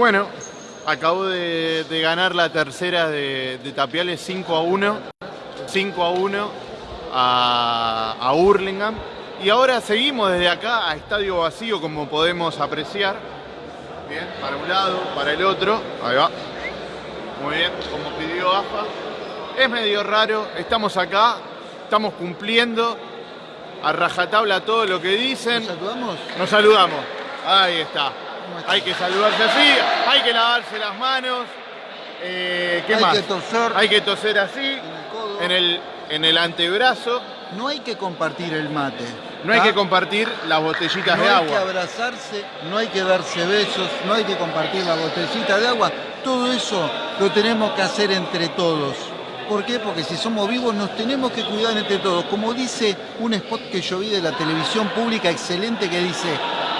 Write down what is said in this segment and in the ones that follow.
Bueno, acabo de, de ganar la tercera de, de Tapiales 5 a 1. 5 a 1 a, a Hurlingham. Y ahora seguimos desde acá a estadio vacío, como podemos apreciar. Bien, para un lado, para el otro. Ahí va. Muy bien, como pidió AFA. Es medio raro, estamos acá, estamos cumpliendo a rajatabla todo lo que dicen. ¿Nos saludamos? Nos saludamos. Ahí está. Hay que saludarse así, hay que lavarse las manos. Eh, ¿Qué Hay más? que toser. Hay que toser así, En el codo. en el, en el antebrazo. No hay que compartir el mate. No hay ¿ah? que compartir las botellitas No de hay que agua. abrazarse, no hay que darse besos, no hay que compartir la botellita de agua. Todo eso lo tenemos que hacer entre todos. ¿Por qué? Porque si somos vivos nos tenemos que cuidar entre todos. Como dice un spot que yo vi de la televisión pública excelente que dice,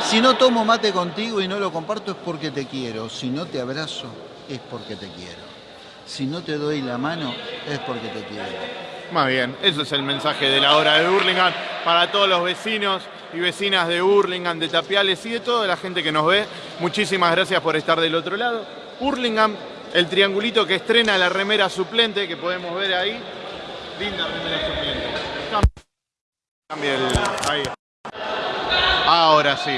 si no tomo mate contigo y no lo comparto es porque te quiero. Si no te abrazo es porque te quiero. Si no te doy la mano es porque te quiero. Más bien, eso es el mensaje de la hora de Hurlingham para todos los vecinos y vecinas de Hurlingham, de Tapiales y de toda la gente que nos ve. Muchísimas gracias por estar del otro lado. Hurlingham, el triangulito que estrena la remera suplente que podemos ver ahí. Linda remera suplente. Cambia el. Ahí. Ahora sí.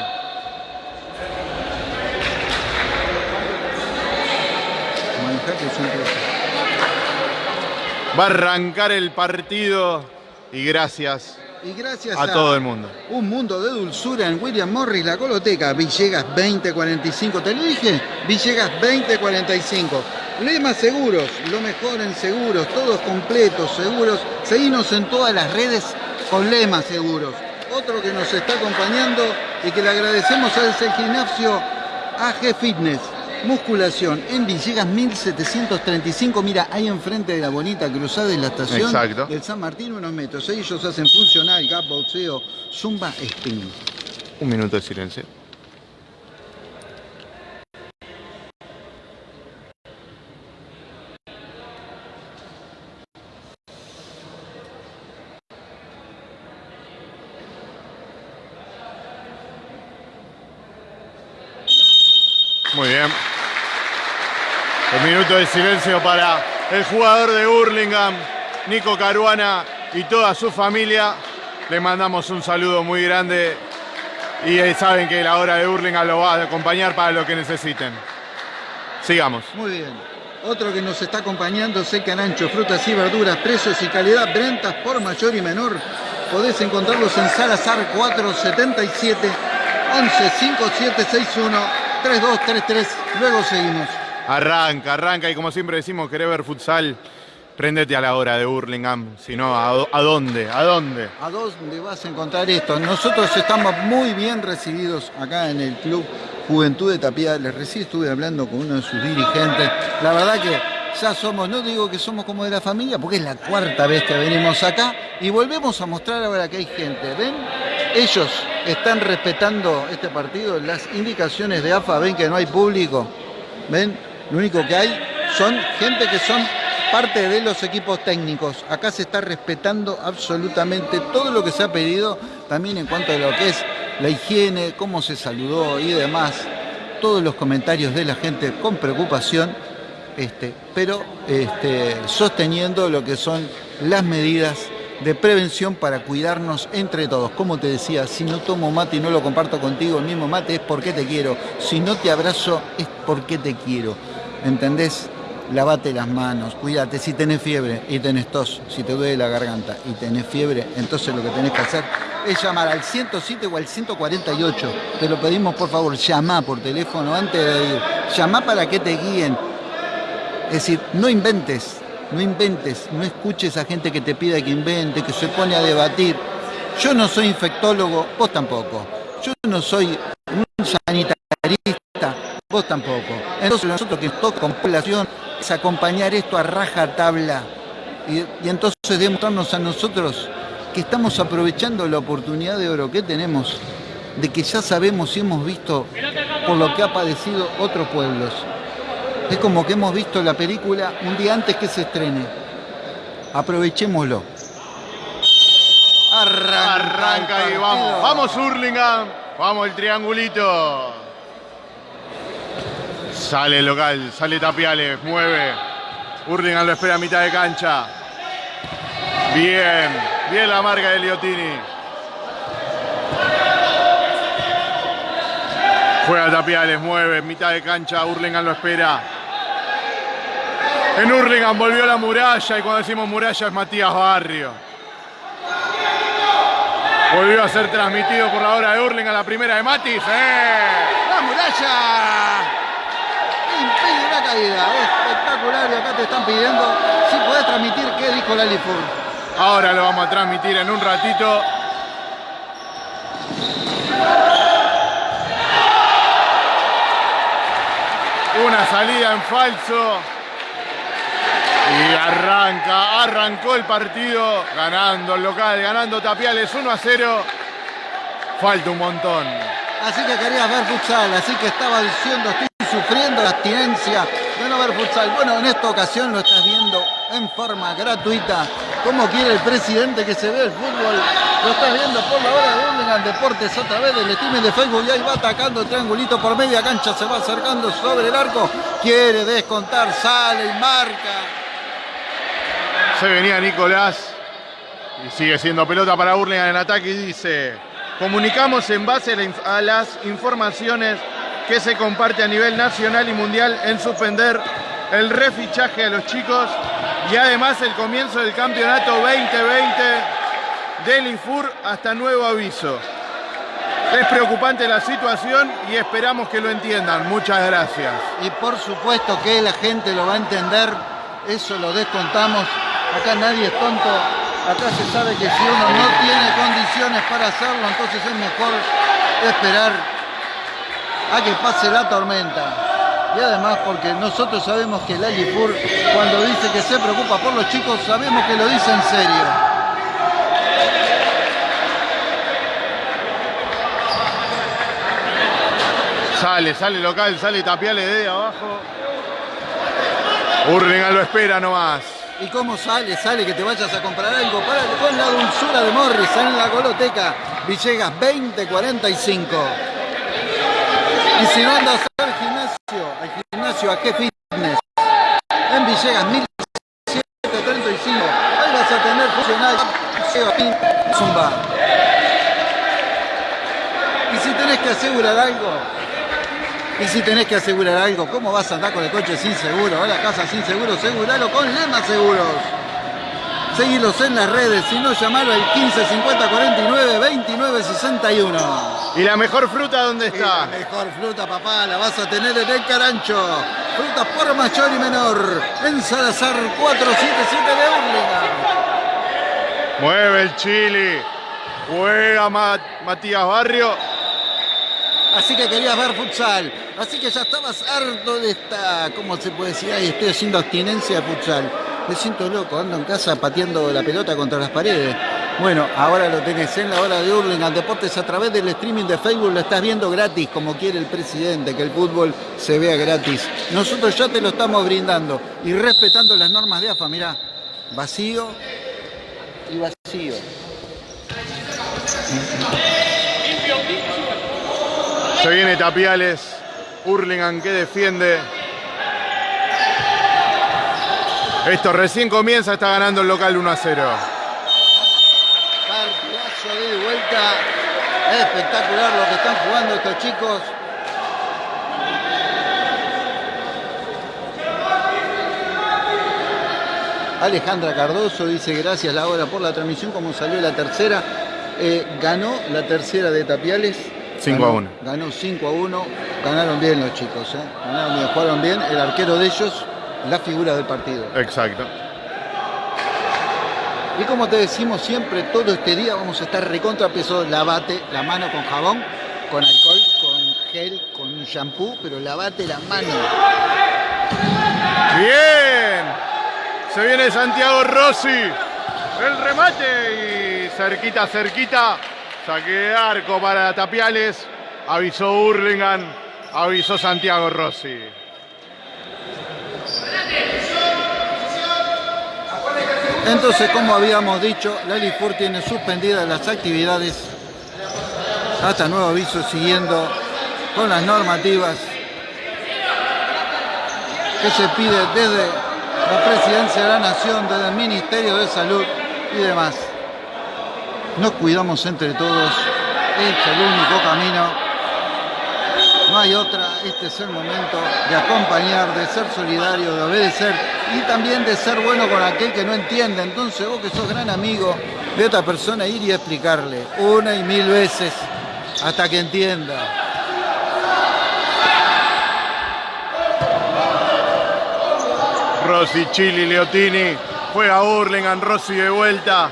Va a arrancar el partido y gracias Y gracias a todo el mundo. Un mundo de dulzura en William Morris, la coloteca, Villegas 2045. ¿Te lo dije? Villegas 2045. Lema Seguros, lo mejor en seguros, todos completos, seguros. Seguimos en todas las redes con Lema Seguros. Otro que nos está acompañando y que le agradecemos es el gimnasio AG Fitness. Musculación en Villegas 1735. Mira, ahí enfrente de la bonita cruzada de la estación Exacto. del San Martín, unos metros. Ellos hacen funcional, gap, boxeo, zumba, spinning. Un minuto de silencio. Muy bien. Un minuto de silencio para el jugador de Hurlingham, Nico Caruana y toda su familia. Le mandamos un saludo muy grande y eh, saben que la hora de Hurlingham lo va a acompañar para lo que necesiten. Sigamos. Muy bien. Otro que nos está acompañando, seca Ancho, frutas y verduras, precios y calidad, ventas por mayor y menor. Podés encontrarlos en Salazar 477 11 5761 3233. Luego seguimos. Arranca, arranca y como siempre decimos, querés ver futsal, prendete a la hora de Hurlingham. Si no, ¿a, a dónde? ¿A dónde? ¿A dónde vas a encontrar esto? Nosotros estamos muy bien recibidos acá en el Club Juventud de Tapia. Les recién estuve hablando con uno de sus dirigentes. La verdad que ya somos, no digo que somos como de la familia, porque es la cuarta vez que venimos acá y volvemos a mostrar ahora que hay gente. ¿Ven? Ellos están respetando este partido, las indicaciones de AFA, ven que no hay público. ¿Ven? Lo único que hay son gente que son parte de los equipos técnicos. Acá se está respetando absolutamente todo lo que se ha pedido, también en cuanto a lo que es la higiene, cómo se saludó y demás. Todos los comentarios de la gente con preocupación, este, pero este, sosteniendo lo que son las medidas de prevención para cuidarnos entre todos. Como te decía, si no tomo mate y no lo comparto contigo, el mismo mate es porque te quiero. Si no te abrazo es porque te quiero. ¿Entendés? Lavate las manos, cuídate. Si tenés fiebre y tenés tos, si te duele la garganta y tenés fiebre, entonces lo que tenés que hacer es llamar al 107 o al 148. Te lo pedimos por favor, llama por teléfono antes de ir. Llama para que te guíen. Es decir, no inventes, no inventes, no escuches a gente que te pida que invente, que se pone a debatir. Yo no soy infectólogo, vos tampoco. Yo no soy un sanitarista, vos tampoco. Entonces nosotros que nos toca con población es acompañar esto a raja tabla y, y entonces demostrarnos a nosotros que estamos aprovechando la oportunidad de oro que tenemos, de que ya sabemos y hemos visto por lo que ha padecido otros pueblos. Es como que hemos visto la película un día antes que se estrene. Aprovechémoslo. Arranca, Arranca y vamos. Vamos Hurlingham. Vamos el triangulito. Sale el local, sale Tapiales, mueve. Hurlingham lo espera a mitad de cancha. Bien, bien la marca de Liotini. Juega Tapiales, mueve, mitad de cancha, Hurlingham lo espera. En Hurlingham volvió la muralla y cuando decimos muralla es Matías Barrio. Volvió a ser transmitido por la hora de Hurlingham, la primera de Matis. ¡Eh! La muralla impide una caída. Espectacular y acá te están pidiendo si puedes transmitir qué dijo la Lifur. Ahora lo vamos a transmitir en un ratito. Una salida en falso. Y arranca, arrancó el partido, ganando el local, ganando Tapiales 1 a 0. Falta un montón. Así que querías ver futsal, así que estaba diciendo estoy sufriendo la abstinencia de no ver futsal. Bueno, en esta ocasión lo estás viendo en forma gratuita, como quiere el presidente que se ve el fútbol. Lo estás viendo por la hora de Hurlingham Deportes a través del streaming de Facebook y ahí va atacando triangulito por media cancha, se va acercando sobre el arco, quiere descontar, sale y marca. Se venía Nicolás y sigue siendo pelota para Hurlingham en ataque y dice, comunicamos en base a las informaciones que se comparte a nivel nacional y mundial en suspender el refichaje de los chicos y además el comienzo del campeonato 2020 del Infur hasta nuevo aviso. Es preocupante la situación y esperamos que lo entiendan. Muchas gracias. Y por supuesto que la gente lo va a entender, eso lo descontamos. Acá nadie es tonto, acá se sabe que si uno no tiene condiciones para hacerlo, entonces es mejor esperar a que pase la tormenta. Y además porque nosotros sabemos que el Alipur cuando dice que se preocupa por los chicos, sabemos que lo dice en serio. Sale, sale local, sale Tapiales de abajo. Hurlingham lo espera nomás. ¿Y cómo sale? Sale que te vayas a comprar algo para con la dulzura de Morris en la coloteca. Villegas 2045. Y si no andas al gimnasio, al gimnasio a qué fitness. En Villegas 1735. Ahí vas a tener funcional Zumba. Y si tenés que asegurar algo, y si tenés que asegurar algo, ¿cómo vas a andar con el coche sin seguro? A la casa sin seguro, seguralo con Lema Seguros. Seguilos en las redes, si no llamalo al 15 50 49 29 61. ¿Y la mejor fruta dónde está? La mejor fruta, papá, la vas a tener en el Carancho. Frutas por mayor y menor. En Salazar 477 de Hurlingham. Mueve el chile. Juega Matías Barrio. Así que querías ver futsal. Así que ya estabas harto de esta, ¿cómo se puede decir? Ay, estoy haciendo abstinencia de futsal. Me siento loco, ando en casa pateando la pelota contra las paredes. Bueno, ahora lo tenés en la hora de Hurlingham Deportes a través del streaming de Facebook, lo estás viendo gratis, como quiere el presidente, que el fútbol se vea gratis. Nosotros ya te lo estamos brindando y respetando las normas de AFA, mirá, vacío y vacío. Se viene Tapiales, Hurlingham que defiende. Esto recién comienza, está ganando el local 1 a 0. Partidazo de vuelta. Espectacular lo que están jugando estos chicos. Alejandra Cardoso dice gracias Laura por la transmisión, como salió la tercera. Eh, ganó la tercera de Tapiales. 5 a 1. Ganó 5 a 1. Ganaron bien los chicos, ¿eh? Ganaron bien, jugaron bien. El arquero de ellos, la figura del partido. Exacto. Y como te decimos siempre, todo este día vamos a estar recontra peso. Lavate la mano con jabón, con alcohol, con gel, con un shampoo, pero lavate la mano. Bien. Se viene Santiago Rossi. El remate y cerquita, cerquita. Saque de arco para Tapiales. Avisó Hurlingham. Avisó Santiago Rossi. Entonces, como habíamos dicho, la Lifur tiene suspendidas las actividades hasta nuevo aviso siguiendo con las normativas. que se pide desde la Presidencia de la Nación, desde el Ministerio de Salud y demás. Nos cuidamos entre todos, es el único camino no hay otra, este es el momento de acompañar, de ser solidario, de obedecer y también de ser bueno con aquel que no entiende. Entonces vos que sos gran amigo de otra persona, ir y explicarle una y mil veces hasta que entienda. Rossi, Chili, Leotini, juega Hurlingham, Rossi de vuelta,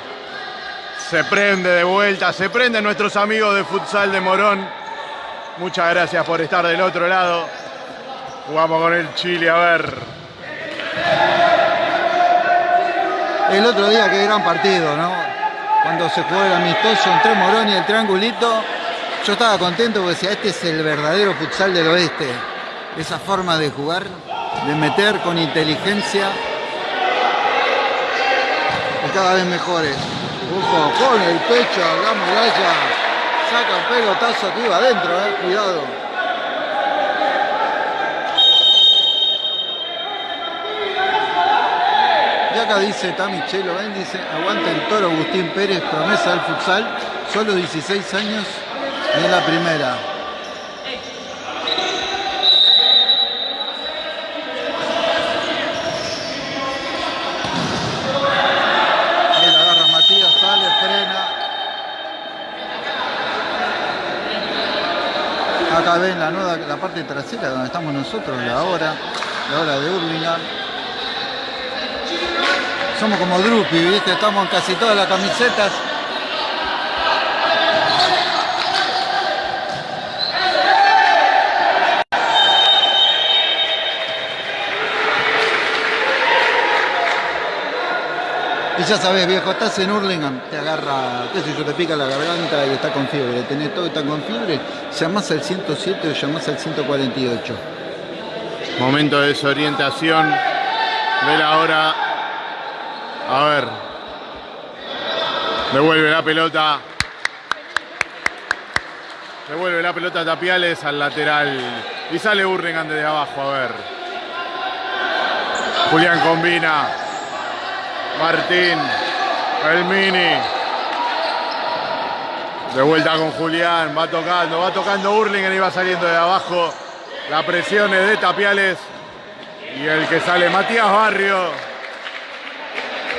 se prende de vuelta, se prenden nuestros amigos de futsal de Morón. Muchas gracias por estar del otro lado. Jugamos con el Chile, a ver. El otro día, qué gran partido, ¿no? Cuando se jugó el amistoso entre Morón y el triangulito, yo estaba contento porque decía, este es el verdadero futsal del oeste. Esa forma de jugar, de meter con inteligencia, y cada vez mejores. Ojo, con el pecho, la muralla saca un pelotazo que iba adentro, eh, cuidado. Y acá dice Tamichelo, ven, dice, aguanta el toro Agustín Pérez, promesa del futsal, solo 16 años en la primera. acá ven la nueva, la parte trasera donde estamos nosotros, la hora, la hora de Urlingan. Somos como Drupi, ¿viste? Estamos en casi todas las camisetas. Y ya sabes, viejo, estás en Hurlingham, te agarra, qué sé yo, te pica la garganta y está con fiebre. Tenés todo y está con fiebre, llamás al 107 o llamás al 148. Momento de desorientación de la hora. A ver. Devuelve la pelota. Devuelve la pelota Tapiales al lateral. Y sale Hurlingham desde abajo, a ver. Julián combina. Martín, el mini. De vuelta con Julián, va tocando, va tocando Hurlingham y va saliendo de abajo. La presión es de Tapiales. Y el que sale Matías Barrio.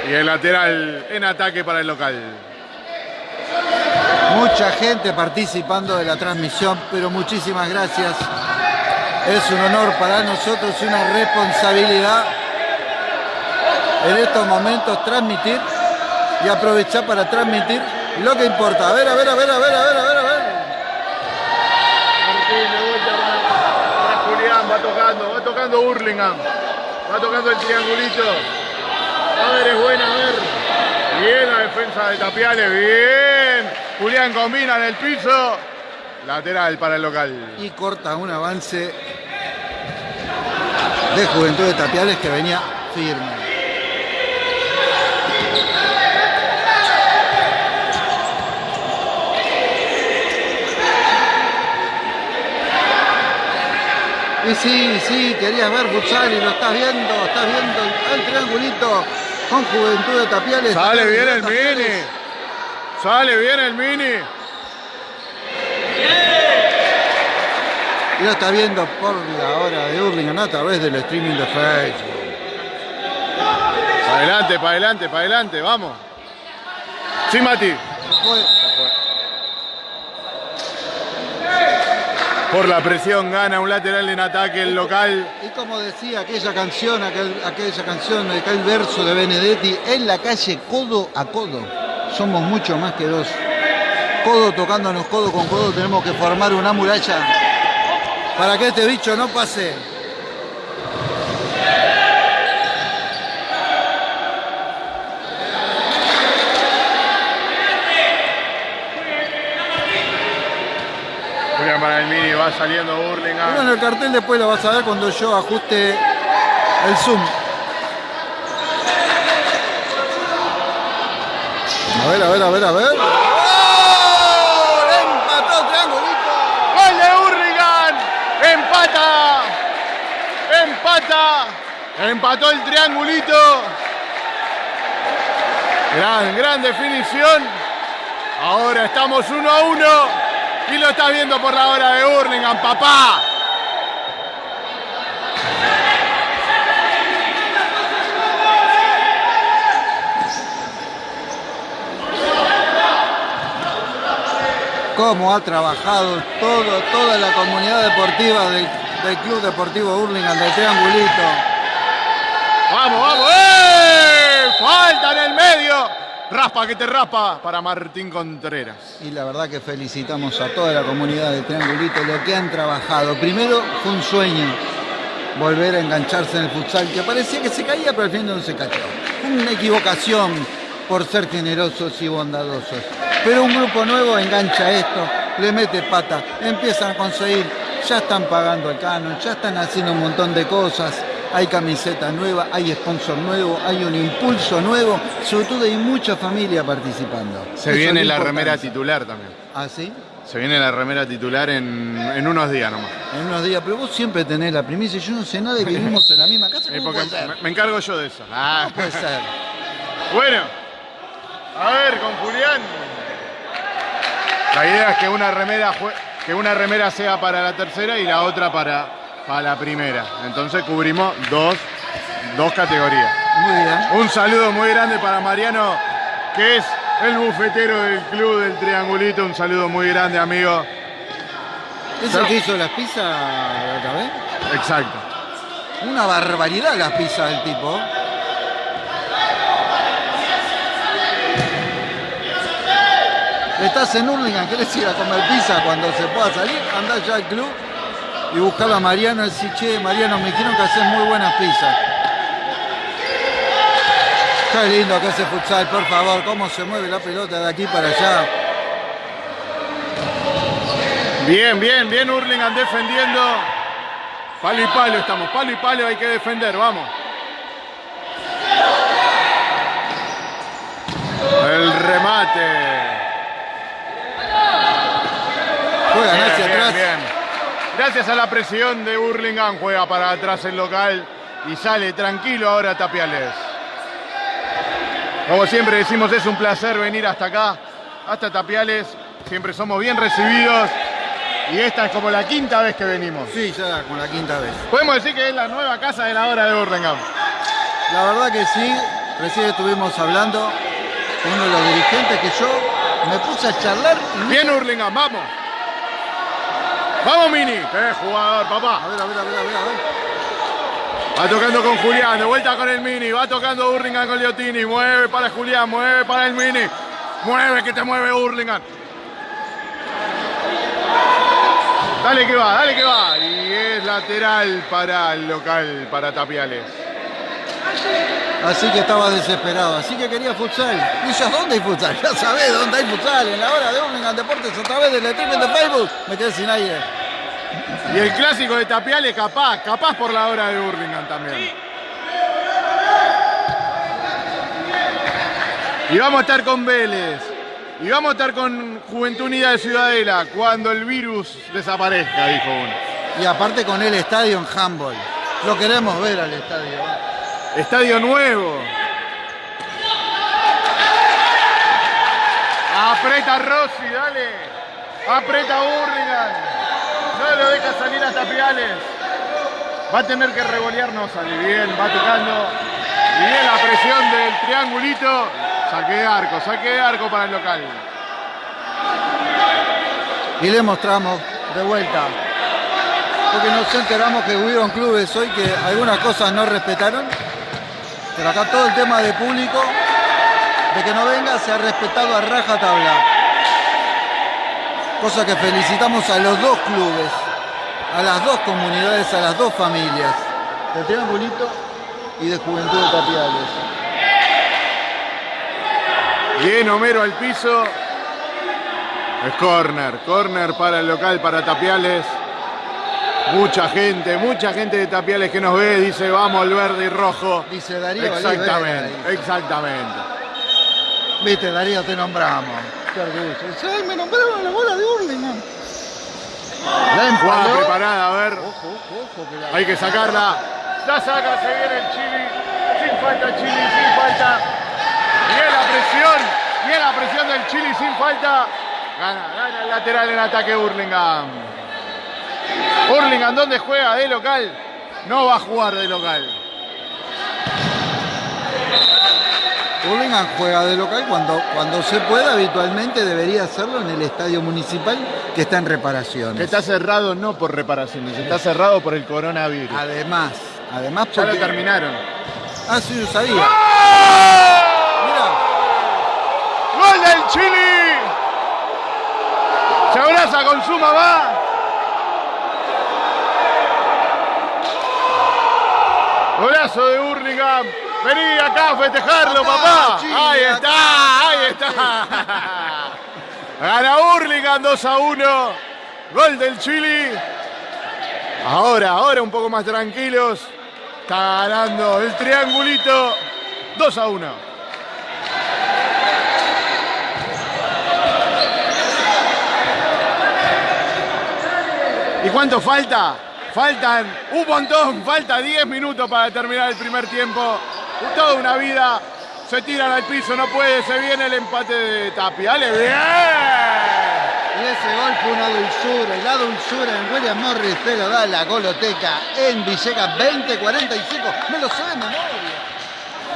Y el lateral en ataque para el local. Mucha gente participando de la transmisión, pero muchísimas gracias. Es un honor para nosotros y una responsabilidad en estos momentos transmitir y aprovechar para transmitir lo que importa. A ver, a ver, a ver, a ver, a ver, a ver, a ver. Martín de vuelta para, Julián, va tocando, va tocando Hurlingham, va tocando el triangulito. A ver, es buena, a ver. Bien la defensa de Tapiales, bien. Julián combina en el piso. Lateral para el local. Y corta un avance de Juventud de Tapiales que venía firme. Y sí, sí, querías ver futsal y lo estás viendo, estás viendo el triangulito con Juventud de Tapiales. Sale bien el mini. Sale bien el mini. Y lo está viendo por la hora de Hurlingham a través del streaming de Facebook. Para adelante, para adelante, para adelante, vamos. Sí, Mati. Por la presión gana un lateral en ataque el local. Y como decía aquella canción, aquella canción, aquel verso de Benedetti, en la calle codo a codo. Somos mucho más que dos. Codo tocándonos codo con codo tenemos que formar una muralla para que este bicho no pase. Para el mini, va saliendo Burlingame. Bueno, el cartel después lo vas a ver cuando yo ajuste el zoom. A ver, a ver, a ver, a ver. ¡Oh! ¡Empató triangulito! ¡Gol de Hurlingham! ¡Empata! ¡Empata! Empató el triangulito. Gran, gran definición. Ahora estamos uno a uno. Y lo está viendo por la hora de Hurlingham, papá. cómo ha trabajado todo, toda la comunidad deportiva del, Club Deportivo Hurlingham del Triangulito. ¡Vamos, vamos! ¡Eh! ¡Falta en el medio! Raspa que te raspa para Martín Contreras. Y la verdad que felicitamos a toda la comunidad del Triangulito, lo que han trabajado. Primero fue un sueño volver a engancharse en el futsal, que parecía que se caía, pero al final no se cayó. Una equivocación por ser generosos y bondadosos. Pero un grupo nuevo engancha esto, le mete pata, empiezan a conseguir, ya están pagando el canon, ya están haciendo un montón de cosas, hay camiseta nueva, hay sponsor nuevo, hay un impulso nuevo, sobre todo hay mucha familia participando. Se viene la remera titular también. ¿Ah, sí? Se viene la remera titular en, unos días nomás. En unos días, pero vos siempre tenés la primicia, yo no sé nada y vivimos en la misma casa. ¿cómo? Me, encargo yo de eso. Ah. puede ser? Bueno, a ver, con Julián. La idea es que una remera, que una remera sea para la tercera y la otra para, para la primera. Entonces cubrimos dos, dos categorías. Muy bien. Un saludo muy grande para Mariano, que es el bufetero del club del Triangulito. Un saludo muy grande, amigo. ¿Es el que hizo las pizzas otra vez? Exacto. Una barbaridad las pizzas del tipo. estás en Hurlingham, querés ir a comer pizza cuando se pueda salir, andá ya al club y buscarlo a Mariano, el che, Mariano, me dijeron que haces muy buenas pizzas. Qué lindo que hace futsal, por favor, cómo se mueve la pelota de aquí para allá. Bien, bien, bien Hurlingham defendiendo. Palo y palo estamos, palo y palo hay que defender, vamos. El remate. Juega hacia atrás. Gracias a la presión de Burlingame, juega para atrás el local y sale tranquilo ahora Tapiales. Como siempre decimos, es un placer venir hasta acá, hasta Tapiales. Siempre somos bien recibidos. Y esta es como la quinta vez que venimos. Sí, ya con la quinta vez. Podemos decir que es la nueva casa de la hora de Burlingame. La verdad que sí. Recién estuvimos hablando con uno de los dirigentes que yo me puse a charlar. Bien Hurlingham, vamos. Vamos, Mini. ¡Qué jugador, papá! A ver, a ver, a ver, a ver, a ver. Va tocando con Julián, de vuelta con el Mini. Va tocando Hurlingham con Liotini. Mueve para Julián, mueve para el Mini. Mueve, que te mueve Hurlingham. Dale que va, dale que va. Y es lateral para el local, para Tapiales. Así que estaba desesperado, así que quería futsal. Y yo, ¿dónde hay futsal? Ya sabés dónde hay futsal, en la hora de Hurlingham Deportes a través del streaming de Facebook. Me quedé sin aire. Y el clásico de Tapiales, capaz, capaz por la hora de Hurlingham también. Y vamos a estar con Vélez. Y vamos a estar con Juventud Unida de Ciudadela cuando el virus desaparezca, dijo uno. Y aparte con el estadio en handball. Lo queremos ver al estadio. Estadio nuevo. Apreta Rossi, dale. Apreta Burlingame. No lo deja salir hasta Piales. Va a tener que revolear, no sale bien, va tocando. Bien la presión del triangulito. Saque de arco, saque de arco para el local. Y le mostramos de vuelta. Porque nos enteramos que hubieron clubes hoy que algunas cosas no respetaron pero acá todo el tema de público, de que no venga, se ha respetado a raja tabla. Cosa que felicitamos a los dos clubes, a las dos comunidades, a las dos familias, de Triangulito y de Juventud de Tapiales. Bien, Homero al piso. Es corner, corner para el local, para Tapiales. Mucha gente, mucha gente de Tapiales que nos ve, dice vamos el verde y rojo. Dice Darío. Exactamente, exactamente. Viste, Darío, te nombramos. Qué me nombraron la bola de Hurlingham. La preparada, a ver. Hay que sacarla. Ya saca, se viene el Chili. Sin falta Chili, sin falta. Bien la presión. Bien la presión del Chili sin falta. Gana, gana el lateral en ataque Hurlingham. Hurlingham, ¿dónde juega de local? No va a jugar de local. Hurlingham juega de local cuando, cuando se pueda, habitualmente debería hacerlo en el estadio municipal que está en reparaciones. Que está cerrado no por reparaciones, está cerrado por el coronavirus. Además, además Ya lo porque... terminaron. Ah, sí, lo sabía. Mira, ¡Gol del Chile! Se abraza con su mamá. Golazo de Hurlingham. Vení acá a festejarlo, papá. Ahí está, ahí está. Gana Hurlingham 2 a 1. Gol del Chile. Ahora, ahora un poco más tranquilos. Está ganando el triangulito 2 a 1. ¿Y cuánto falta? Faltan un montón, falta 10 minutos para terminar el primer tiempo. Toda una vida, se tiran al piso, no puede, se viene el empate de Tapia. ¡Dale bien! y ese gol fue una dulzura. Y la dulzura en William Morris te lo da la goloteca en Villegas 2045. Me lo sé de memoria.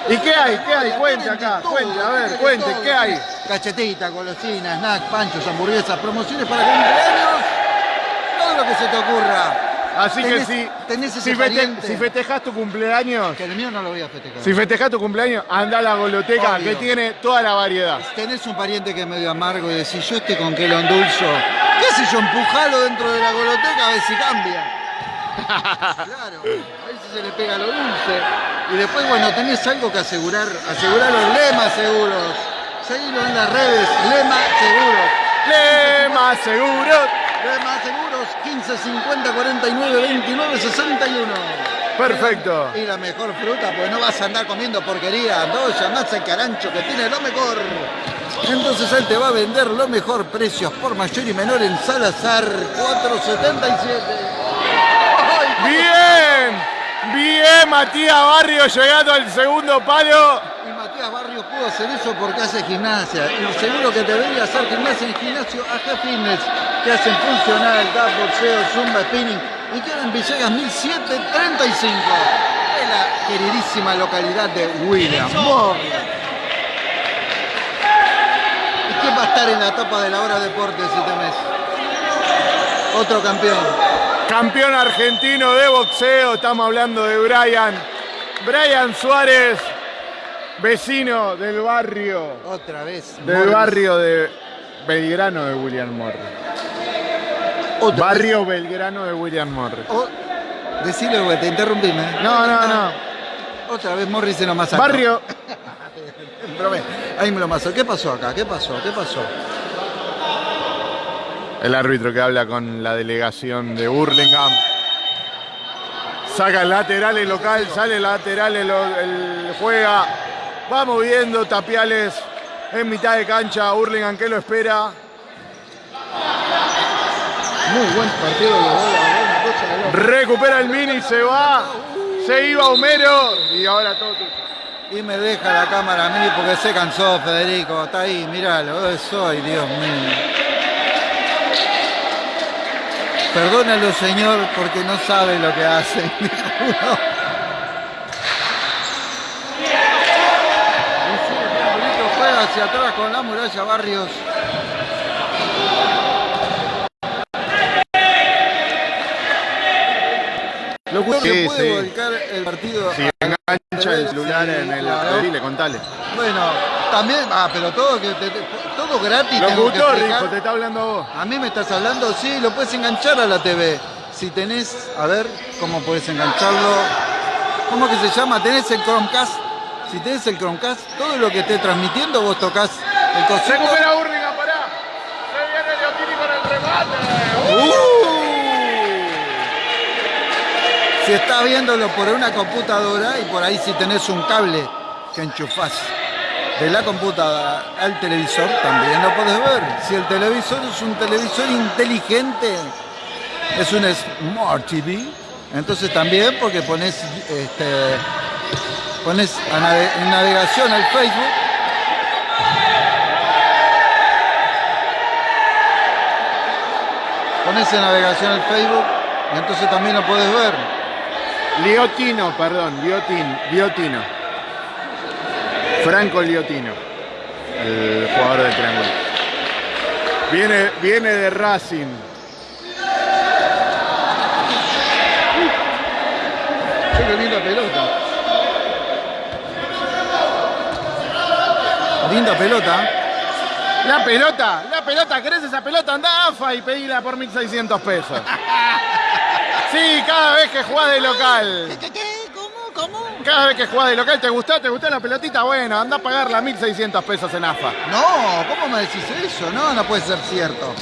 ¿Y qué hay? ¿Qué hay? Cuente acá, cuente, a ver, cuente, ¿qué hay? Cachetita, golosinas, snacks, panchos, hamburguesas, promociones para cumpleaños. Todo lo que se te ocurra. Así que si, tenés ese si, fete- pariente. si festejas tu cumpleaños, Que el mío no lo voy a festejar. si festejas tu cumpleaños, anda a la goloteca Obvio. que tiene toda la variedad. Tenés un pariente que es medio amargo y decís, yo este con qué lo endulzo. ¿Qué sé yo? Empujalo dentro de la goloteca a ver si cambia. Claro, a ver si se le pega lo dulce. Y después, bueno, tenés algo que asegurar. Asegurar los lemas seguros. Seguilo en las redes, lema seguros. Lema seguro. Seguros, 15, 50, 49, 29, 61. Perfecto. Y la mejor fruta, pues no vas a andar comiendo porquería. No, llamás al carancho que tiene lo mejor. Entonces él te va a vender lo mejor, precios por mayor y menor en Salazar 477. ¡Ay! Bien. Bien, Matías Barrio llegando al segundo palo. Y Matías Barrios pudo hacer eso porque hace gimnasia. Y seguro que debería hacer gimnasia en el gimnasio AG Fitness, que hacen funcional, tap, boxeo, zumba, spinning. Y queda en Villegas 1735. En la queridísima localidad de William Morris. ¿Y quién va a estar en la tapa de la hora deporte si temes? Otro campeón. Campeón argentino de boxeo. Estamos hablando de Brian. Brian Suárez, vecino del barrio. Otra vez. Del Morris. barrio de Belgrano de William Morris. Barrio Belgrano de William Morris. O, decile porque te interrumpime. No, no, no. Otra vez Morris en lo alto. Barrio. Ahí me lo mazo. ¿Qué pasó acá? ¿Qué pasó? ¿Qué pasó? El árbitro que habla con la delegación de Burlingame. Saca el lateral el local, sale el lateral el, el juega. Va moviendo Tapiales en mitad de cancha. Burlingame que lo espera. Muy buen partido. Recupera el mini, se va. Se iba Homero y ahora todo. tuyo. Y me deja la cámara a mí porque se cansó Federico. Está ahí, míralo. Eh, Soy, Dios mío. Perdónalo, señor, porque no sabe lo que hace. dijo uno. Y sí, el triangulito juega hacia atrás con la muralla Barrios. Locutor, Sí, ¿se puede sí. volcar el partido? Si engancha el celular en el. Claro. Dile, contale. Bueno, también, ah, pero todo que te- te- todo gratis. que Locutor, hijo, te está hablando a vos. A mí me estás hablando, sí, lo puedes enganchar a la TV. Si tenés, a ver, ¿cómo puedes engancharlo? ¿Cómo que se llama? ¿Tenés el Chromecast? Si tenés el Chromecast, todo lo que esté transmitiendo, vos tocas el cosito. Recupera Burlingame, pará. Se viene Leotini con el remate. ¡Uh! Si estás viéndolo por una computadora y por ahí si tenés un cable que enchufás de la computadora al televisor, también lo podés ver. Si el televisor es un televisor inteligente, es un Smart TV, Entonces también porque pones, este, pones en navegación al Facebook. Pones en navegación al Facebook y entonces también lo puedes ver. Liotino, perdón, Liotino, Liotino. Franco Liotino, el jugador del triángulo. Viene, viene de Racing. Qué linda pelota. Linda pelota. La pelota, la pelota, ¿querés esa pelota? Anda AFA y pedila por 1.600 pesos. Sí, cada vez que jugás de local. ¿Qué, qué, ¿Cómo? ¿Cómo? Cada vez que jugás de local, ¿te gustó? ¿Te gustó la pelotita? Bueno, anda a pagarla 1.600 pesos en AFA. No, ¿cómo me decís eso? No, no puede ser cierto.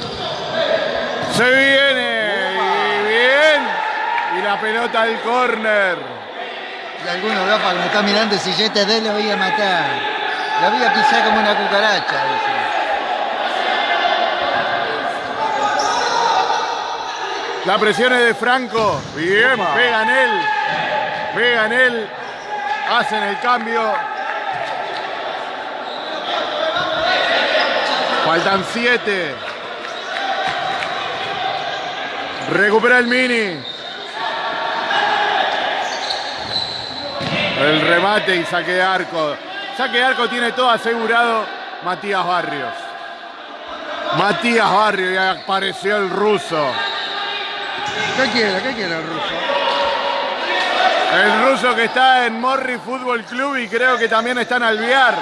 Se viene, y bien. Y la pelota al córner. Y algunos gafas me están mirando, si yo te doy lo voy a matar. La voy a pisar como una cucaracha, dice. La presión es de Franco. Bien, pega en él. Pega en él. Hacen el cambio. Faltan siete. Recupera el mini. El remate y saque de arco. Saque de arco tiene todo asegurado Matías Barrios. Matías Barrios y apareció el ruso. ¿Qué quiere? ¿Qué quiere el ruso? El ruso que está en Morri Fútbol Club y creo que también está en Alviar.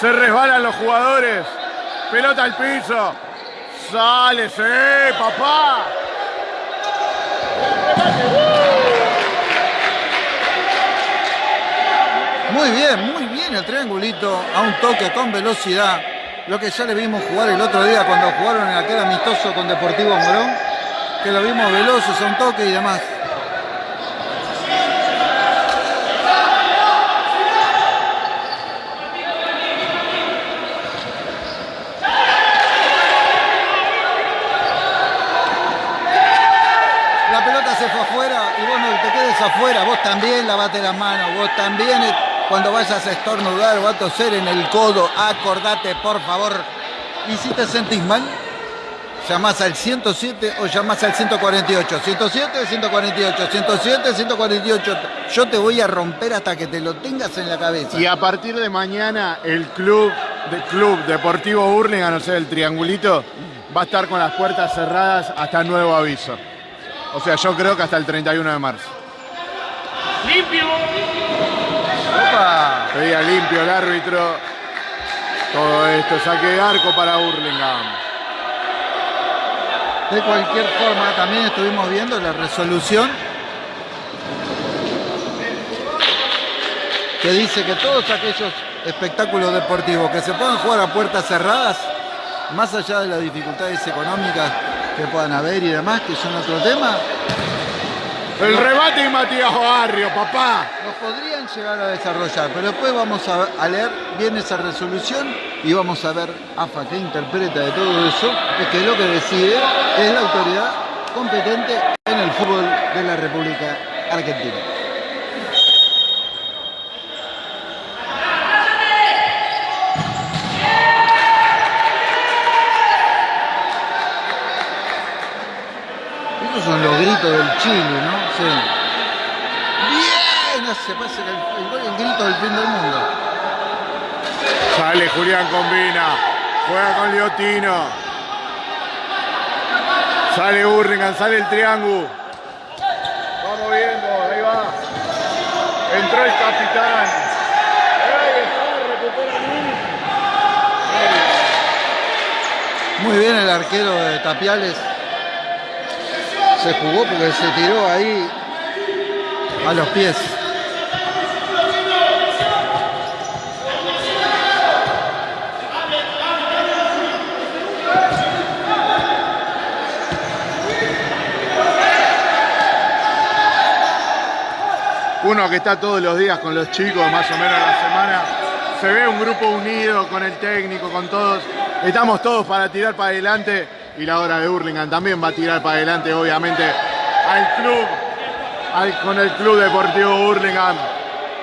Se resbalan los jugadores. Pelota al piso. Sale, sí, papá. Muy bien, muy bien el triangulito a un toque con velocidad. Lo que ya le vimos jugar el otro día cuando jugaron en aquel amistoso con Deportivo Morón, que lo vimos veloces a un toque y demás. La pelota se fue afuera y vos no te quedes afuera, vos también lavate las manos, vos también cuando vayas a estornudar o a toser en el codo, acordate por favor. Y si te sentís mal, llamás al 107 o llamás al 148. 107, 148, 107, 148. Yo te voy a romper hasta que te lo tengas en la cabeza. Y a partir de mañana el club, de club Deportivo Burlingame, no sé, el triangulito, va a estar con las puertas cerradas hasta nuevo aviso. O sea, yo creo que hasta el 31 de marzo. ¡Limpio! Pedía limpio el árbitro. Todo esto, saque de arco para Burlingame. De cualquier forma, también estuvimos viendo la resolución que dice que todos aquellos espectáculos deportivos que se puedan jugar a puertas cerradas, más allá de las dificultades económicas que puedan haber y demás, que son otro tema, El rebate y Matías Barrio, papá. los podrían llegar a desarrollar, pero después vamos a, a leer bien esa resolución y vamos a ver AFA qué interpreta de todo eso, es que lo que decide es la autoridad competente en el fútbol de la República Argentina. Esos son los gritos del Chile, ¿no? Sí. Bien, se parece que el, el gol el grito del fin del mundo. Sale Julián Combina. Juega con Liotino. Sale Burlingame, sale el triángulo. Vamos viendo, ahí va. Entró el capitán. Muy bien el arquero de Tapiales. Se jugó porque se tiró ahí a los pies. Uno que está todos los días con los chicos, más o menos a la semana. Se ve un grupo unido con el técnico, con todos. Estamos todos para tirar para adelante. Y la hora de Hurlingham también va a tirar para adelante, obviamente, al club al- con el Club Deportivo Hurlingham,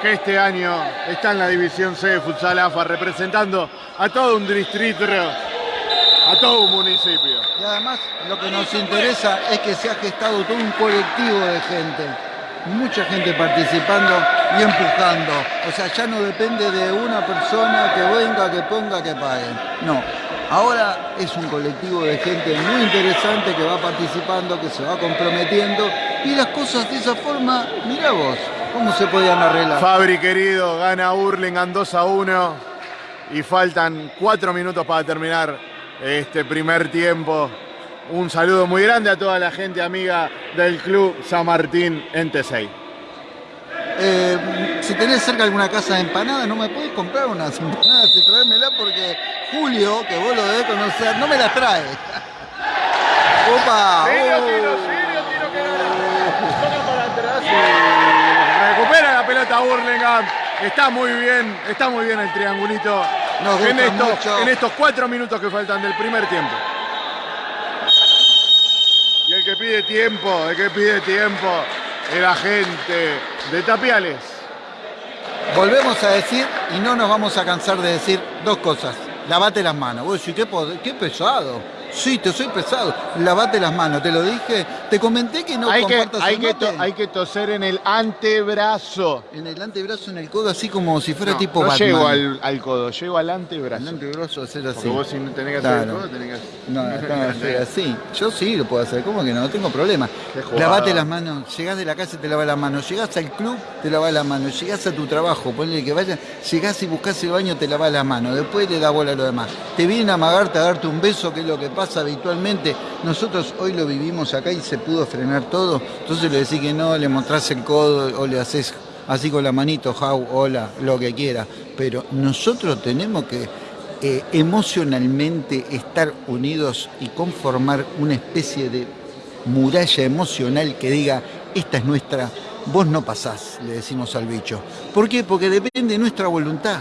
que este año está en la División C de Futsal AFA, representando a todo un distrito, a todo un municipio. Y además lo que nos interesa es que se ha gestado todo un colectivo de gente, mucha gente participando y empujando. O sea, ya no depende de una persona que venga, que ponga, que pague. No, ahora es un colectivo de gente muy interesante que va participando, que se va comprometiendo y las cosas de esa forma, mira vos, cómo se podían arreglar. Fabri querido, gana Hurlingham 2 a 1 y faltan 4 minutos para terminar este primer tiempo. Un saludo muy grande a toda la gente amiga del Club San Martín en T6. Eh, si tenés cerca alguna casa de empanadas, no me podés comprar unas empanadas y traérmela porque Julio, que vos lo debés conocer, no me las trae. ¡Opa! Recupera la pelota Hurlingham. Está muy bien, está muy bien el triangulito Nos en estos, mucho. en estos cuatro minutos que faltan del primer tiempo. Y el que pide tiempo, el que pide tiempo, es la gente de Tapiales. Volvemos a decir, y no nos vamos a cansar de decir dos cosas. Lavate las manos. Vos decís, qué, qué pesado. Sí, te soy pesado. Lavate las manos, te lo dije. Te comenté que no hay, que, compartas hay, el que mate. to- hay que toser en el antebrazo. En el antebrazo, en el codo, así como si fuera No, tipo no Batman. llego al, al codo, llego al antebrazo. El antebrazo hacer así. Porque vos si no tenés que hacer el Claro. codo, tenés que hacer. No, hacer así. Yo sí lo puedo hacer, ¿cómo que no? No tengo problema. Lavate las manos, llegás de la casa y te lavas las manos, llegás al club, te lavas las manos, llegás a tu trabajo, ponle que vaya, llegás y buscás el baño, te lavas las manos, después le da bola a lo demás. Te vienen a amagarte, a darte un beso, que es lo que pasa habitualmente. Nosotros hoy lo vivimos acá y se pudo frenar todo, entonces le decís que no, le mostrás el codo o le haces así con la manito, jau, hola, lo que quiera. Pero nosotros tenemos que eh, emocionalmente estar unidos y conformar una especie de muralla emocional que diga, esta es nuestra, vos no pasás, le decimos al bicho. ¿Por qué? Porque depende de nuestra voluntad,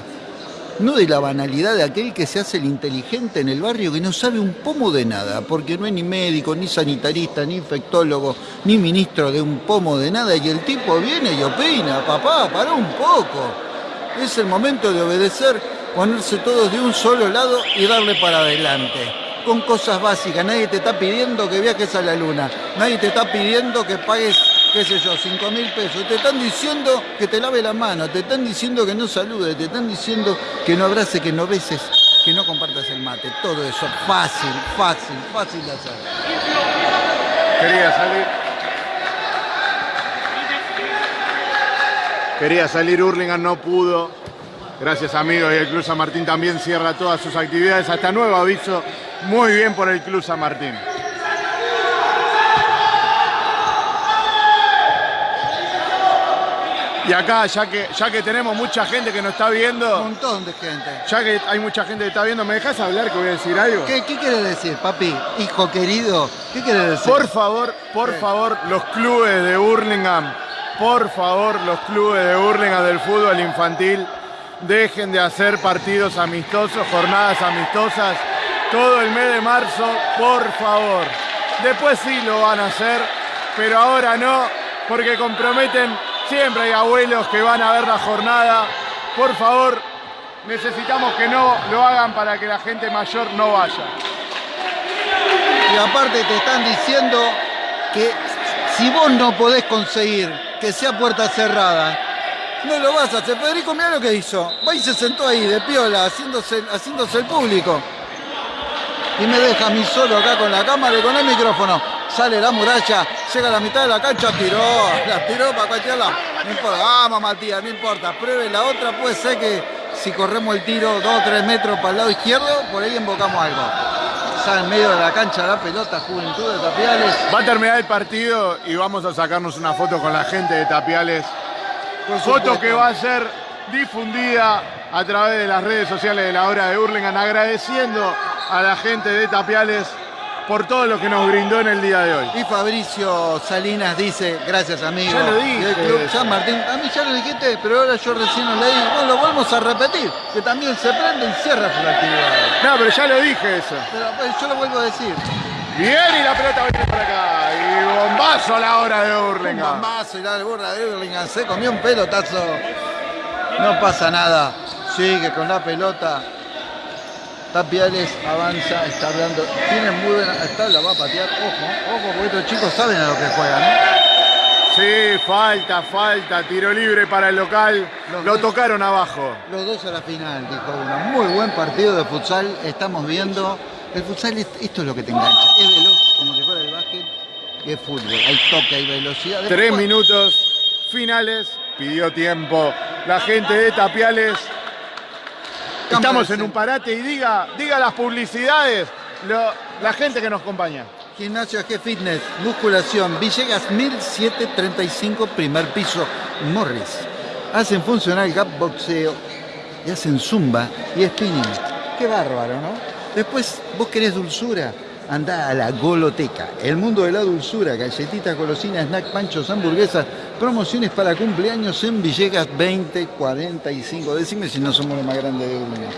no de la banalidad de aquel que se hace el inteligente en el barrio que no sabe un pomo de nada, porque no es ni médico, ni sanitarista, ni infectólogo, ni ministro de un pomo de nada, y el tipo viene y opina, papá, para un poco. Es el momento de obedecer, ponerse todos de un solo lado y darle para adelante. Con cosas básicas, nadie te está pidiendo que viajes a la luna, nadie te está pidiendo que pagues, qué sé yo, 5 mil pesos. Te están diciendo que te lave la mano, te están diciendo que no saludes, te están diciendo que no abraces, que no beses, que no compartas el mate. Todo eso, fácil, fácil, fácil de hacer. Quería salir. Quería salir Hurlingham, no pudo. Gracias amigos y el Club San Martín también cierra todas sus actividades. Hasta nuevo aviso. Muy bien por el Club San Martín. Y acá, ya que, ya que tenemos mucha gente que nos está Un viendo, montón de gente. ya que hay mucha gente que está viendo, ¿me dejas hablar que voy a decir algo? ¿Qué, qué quieres decir, papi? Hijo querido, ¿qué quieres decir? Por favor, por favor, los clubes de Hurlingham, por favor, los clubes de Hurlingham del fútbol infantil, dejen de hacer partidos amistosos, jornadas amistosas, todo el mes de marzo, por favor. Después sí lo van a hacer, pero ahora no, porque comprometen, siempre hay abuelos que van a ver la jornada. Por favor, necesitamos que no lo hagan para que la gente mayor no vaya. Y aparte te están diciendo que si vos no podés conseguir que sea puerta cerrada, no lo vas a hacer. Federico, mira lo que hizo. Va y se sentó ahí de piola, haciéndose, haciéndose el público. Y me deja a mí solo acá con la cámara y con el micrófono. Sale la muralla, llega a la mitad de la cancha, tiró, la tiró para cualquier lado. No importa, vamos Matías, no importa. Pruebe la otra, puede ser que si corremos el tiro dos o tres metros para el lado izquierdo, por ahí invocamos algo. Ya en medio de la cancha la pelota, Juventud de Tapiales. Va a terminar el partido y vamos a sacarnos una foto con la gente de Tapiales. Foto que va a ser difundida a través de las redes sociales de la hora de Hurlingham, agradeciendo a la gente de Tapiales por todo lo que nos brindó en el día de hoy. Y Fabricio Salinas dice, gracias amigo. Ya lo dije Club. San Martín. A mí ya lo dijiste, pero ahora yo recién lo leí. Bueno, lo volvemos a repetir, que también se prende y cierra su actividad. No, pero ya lo dije eso. Pero pues, yo lo vuelvo a decir. Bien y la pelota viene para acá. Y bombazo a la hora de Un Hurlingham. bombazo y la burra de Hurlingham se comió un pelotazo. No pasa nada. Sigue con la pelota. Tapiales avanza, está hablando. Tiene muy buena. Está, la va a patear. Ojo, ojo, porque estos chicos saben a lo que juegan. ¿eh? Sí, falta, falta. Tiro libre para el local. Los Lo dos- tocaron abajo. Los dos a la final, dijo uno. Muy buen partido de futsal. Estamos viendo. El futsal, es- esto es lo que te engancha. Es veloz, como si fuera el básquet. Y es fútbol. Hay toque, hay velocidad. Tres minutos finales. Pidió tiempo. La gente de Tapiales. Estamos en un parate y diga, diga las publicidades. lo- la gente que nos acompaña. Gimnasio G Fitness, musculación, Villegas 1735, primer piso, Morris. Hacen funcional gap boxeo y hacen zumba y spinning. Qué bárbaro, ¿no? Después, vos querés dulzura, andá a la Goloteca. El mundo de la dulzura, galletitas, golosinas, snack, panchos, hamburguesas, promociones para cumpleaños en Villegas 2045. Decime si no somos los más grandes de Urlingan.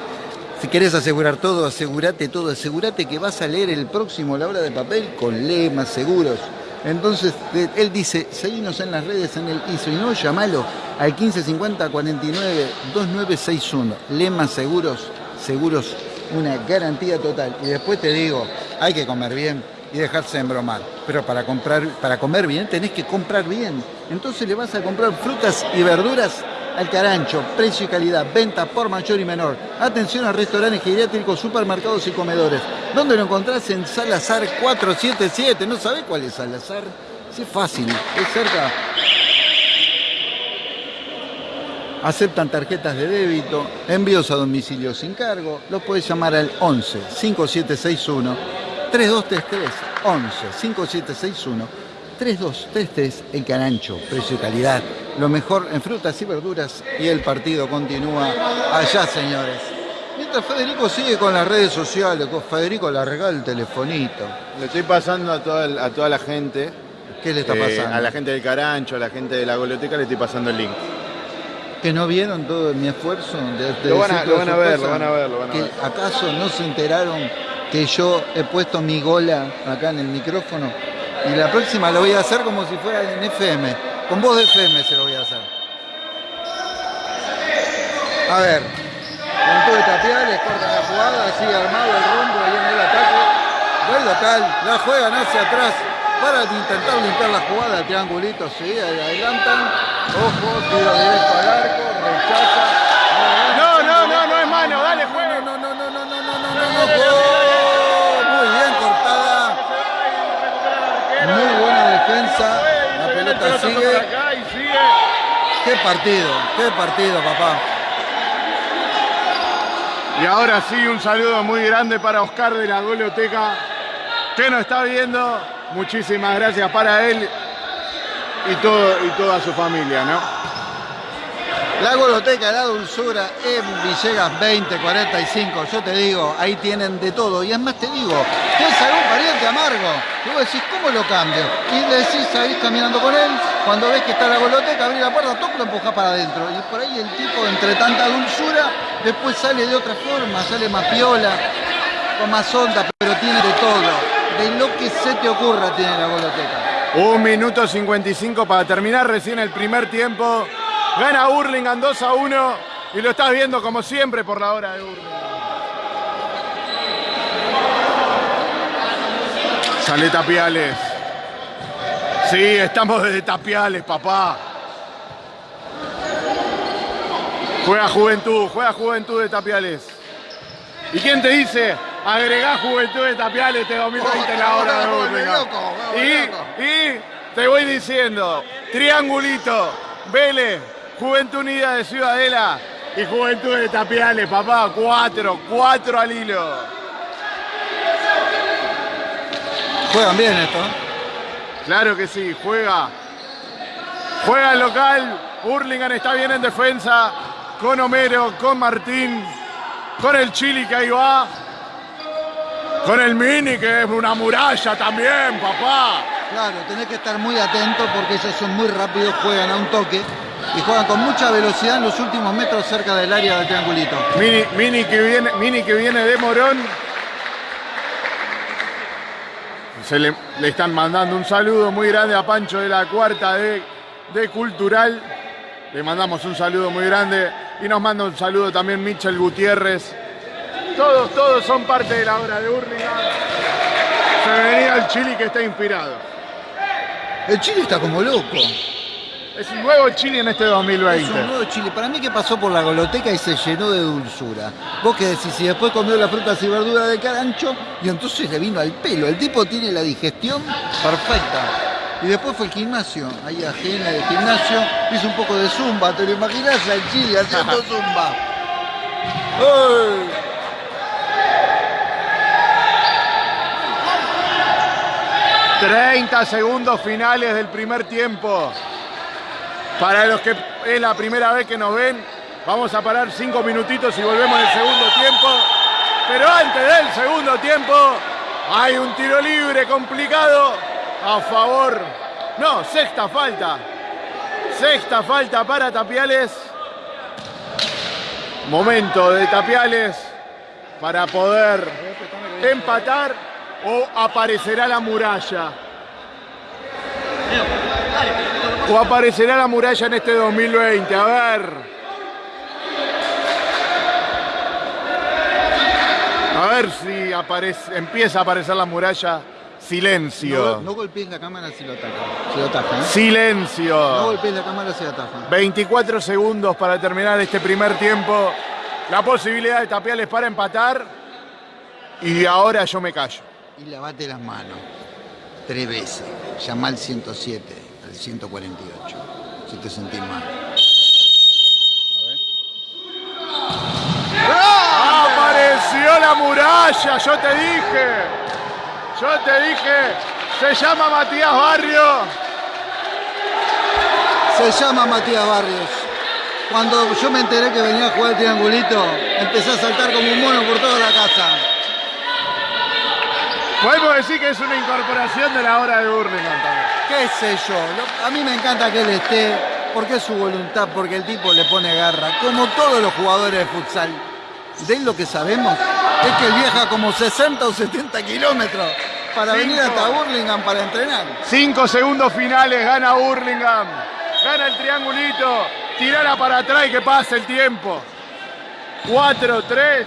Si querés asegurar todo, asegúrate todo, asegúrate que vas a leer el próximo La Hora de Papel con lemas seguros. Entonces, de- él dice, seguinos en las redes en el ISO y no, llamalo al 1550 49 2961. Lemas seguros, seguros, una garantía total. Y después te digo, hay que comer bien y dejarse embromar. Pero para, comprar, para comer bien tenés que comprar bien. Entonces le vas a comprar frutas y verduras al carancho, precio y calidad, venta por mayor y menor. Atención a restaurantes geriátricos, supermercados y comedores. ¿Dónde lo encontrás? En Salazar 477. ¿No sabés cuál es Salazar? Sí, es fácil, es cerca. Aceptan tarjetas de débito, envíos a domicilio sin cargo. Los puedes llamar al 11 5761 3233. 11 5761 3233. El Carancho, precio y calidad. Lo mejor en frutas y verduras. Y el partido continúa allá, señores. Mientras Federico sigue con las redes sociales, con Federico le regala el telefonito. Le estoy pasando a toda, a toda la gente. ¿Qué le está eh, pasando? a la gente del Carancho, a la gente de la Goloteca, le estoy pasando el link. que no vieron todo mi esfuerzo de, de Lo van a- lo van ver, lo van a ver, lo van a ¿Que ver. ¿Acaso no se enteraron que yo he puesto mi gola acá en el micrófono? Y la próxima lo voy a hacer como si fuera en FM. Con voz de FM se lo voy a hacer. A ver. Con de tapiales, cortan la jugada, sigue armado el rombo ahí en el ataque. Del local, la juegan hacia atrás para intentar limpiar la jugada, triangulito, sí, adelantan. Ojo, tiro directo al arco, rechaza. Pelota sigue. Qué partido, qué partido, papá. Y ahora sí, un saludo muy grande para Oscar de la Goloteca, que nos está viendo. Muchísimas gracias para él y, todo, y toda su familia, ¿no? La Goloteca, la dulzura en Villegas 2045. Yo te digo, ahí tienen de todo. Y es más, te digo, tienes algún pariente amargo. Y vos decís, ¿cómo lo cambio? Y decís, ahí caminando con él. Cuando ves que está la Goloteca, abrí la puerta, toco, lo empujás para adentro. Y por ahí el tipo, entre tanta dulzura, después sale de otra forma, sale más piola, con más onda, pero tiene de todo. De lo que se te ocurra tiene la Goloteca. Un minuto 55 para terminar recién el primer tiempo. Gana Hurlingham 2 a 1 y lo estás viendo como siempre por la hora de Hurlingham. Sale Tapiales. Sí, estamos desde Tapiales, papá. Juega Juventud, juega Juventud de Tapiales. ¿Y quién te dice? Agregá Juventud de Tapiales este 2020 en la hora de Hurlingham. Y, y te voy diciendo, triangulito, Vélez, Juventud Unida de Ciudadela y Juventud de Tapiales, papá, cuatro, cuatro al hilo. Juegan bien esto. Claro que sí, juega. Juega el local. Hurlingham está bien en defensa. Con Homero, con Martín, con el Chili que ahí va. Con el Mini que es una muralla también, papá. Claro, tenés que estar muy atento porque ellos son muy rápidos, juegan a un toque y juegan con mucha velocidad en los últimos metros cerca del área del triangulito. Mini, mini, que, viene, mini que viene de Morón. se le, le están mandando un saludo muy grande a Pancho de la cuarta de, de Cultural. Le mandamos un saludo muy grande y nos manda un saludo también Michel Gutiérrez. Todos, todos son parte de la obra de Hurlingham. Se venía el Chile que está inspirado. El Chile está como loco. Es un nuevo Chile en este Es 2020. un nuevo Chile. Para mí que pasó por la goloteca y se llenó de dulzura. Vos qué decís, si después comió las frutas y verduras de carancho y entonces le vino al pelo. El tipo tiene la digestión perfecta. Y después fue al gimnasio, ahí ajena del gimnasio, hizo un poco de zumba, ¿te lo imaginás al Chile haciendo zumba? 30 segundos finales del primer tiempo. Para los que es la primera vez que nos ven, vamos a parar 5 minutitos y volvemos en el segundo tiempo. Pero antes del segundo tiempo, hay un tiro libre complicado a favor. No, sexta falta. Sexta falta para Tapiales. Momento de Tapiales para poder empatar o aparecerá la muralla. O aparecerá la muralla en este 2020. A ver. A ver si aparece, empieza a aparecer la muralla. Silencio. No, no golpees la cámara si lo ataca. Si lo ¿eh? No Silencio. golpees la cámara si lo ataca. 24 segundos para terminar este primer tiempo. La posibilidad de Tapiales para empatar. Y ahora yo me callo. Y lavate las manos. Tres veces. Llama al 107, al 148. Si te sentís mal. ¡Apareció la muralla! Yo te dije. Yo te dije. Se llama Matías Barrio. Se llama Matías Barrios. Cuando yo me enteré que venía a jugar triangulito, empecé a saltar como un mono por toda la casa. Podemos decir que es una incorporación de la hora de Burlingame también. ¿Qué sé yo? Lo- A mí me encanta que él esté, porque es su voluntad, porque el tipo le pone garra. Como todos los jugadores de futsal. De él lo que sabemos es que él viaja como 60 o 70 kilómetros para venir hasta Burlingame para entrenar. Cinco segundos finales, gana Burlingame. Gana el triangulito. Tirala para atrás y que pase el tiempo. 4, 3.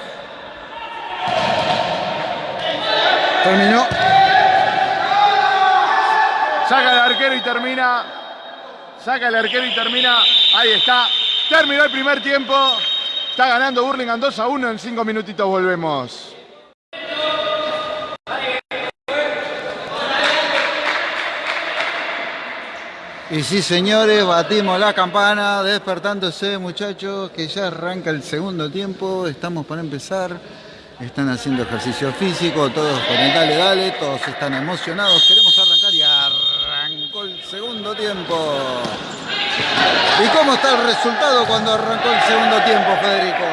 Terminó. Saca el arquero y termina. Saca el arquero y termina. Ahí está. Terminó el primer tiempo. Está ganando Burlingame 2 a 1. En 5 minutitos volvemos. Y sí, señores, batimos la campana, despertándose, muchachos, que ya arranca el segundo tiempo, estamos para empezar. Están haciendo ejercicio físico, todos con el dale, dale, todos están emocionados, queremos arrancar y arrancó el segundo tiempo. ¿Y cómo está el resultado cuando arrancó el segundo tiempo, Federico?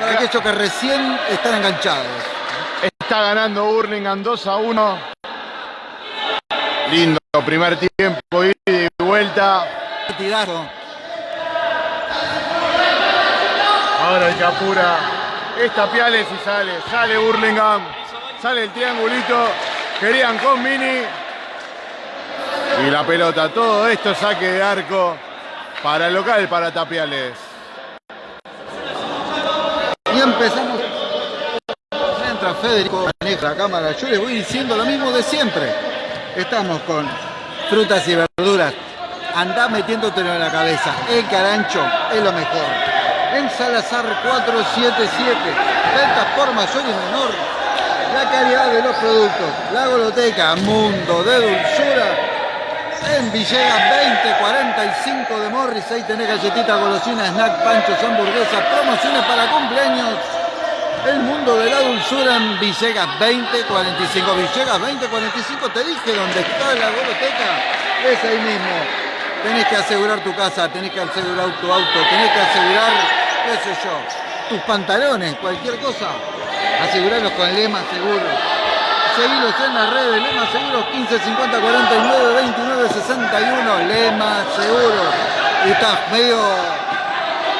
Para aquellos que recién están enganchados. Está ganando Burlingame 2 a 1. Lindo primer tiempo, ida y vuelta. Tiraron. Ahora el que apura es Tapiales y sale. Sale Burlingame. Sale el triangulito. Querían con Mini. Y la pelota. Todo esto saque de arco para el local, para Tapiales. Y empezamos. Entra Federico, maneja la cámara. Yo les voy diciendo lo mismo de siempre. Estamos con frutas y verduras. Andá metiéndotelo en la cabeza. El carancho es lo mejor. En Salazar 477. Ventas por mayor y menor. La calidad de los productos. La goloteca Mundo de Dulzura. En Villegas 2045 de Morris, ahí tenés galletita, golosina, snack, panchos, hamburguesas, promociones para cumpleaños. El mundo de la dulzura en Villegas 2045. Villegas 2045, te dije dónde está la goloteca. Es ahí mismo. Tenés que asegurar tu casa, tenés que asegurar tu auto, tenés que asegurar, qué sé yo, tus pantalones, cualquier cosa. Asegurarlos con Lema Seguros. Seguilos en las redes, Lema Seguros 15 50 49 29 61, Lema Seguros. ¿Y estás medio,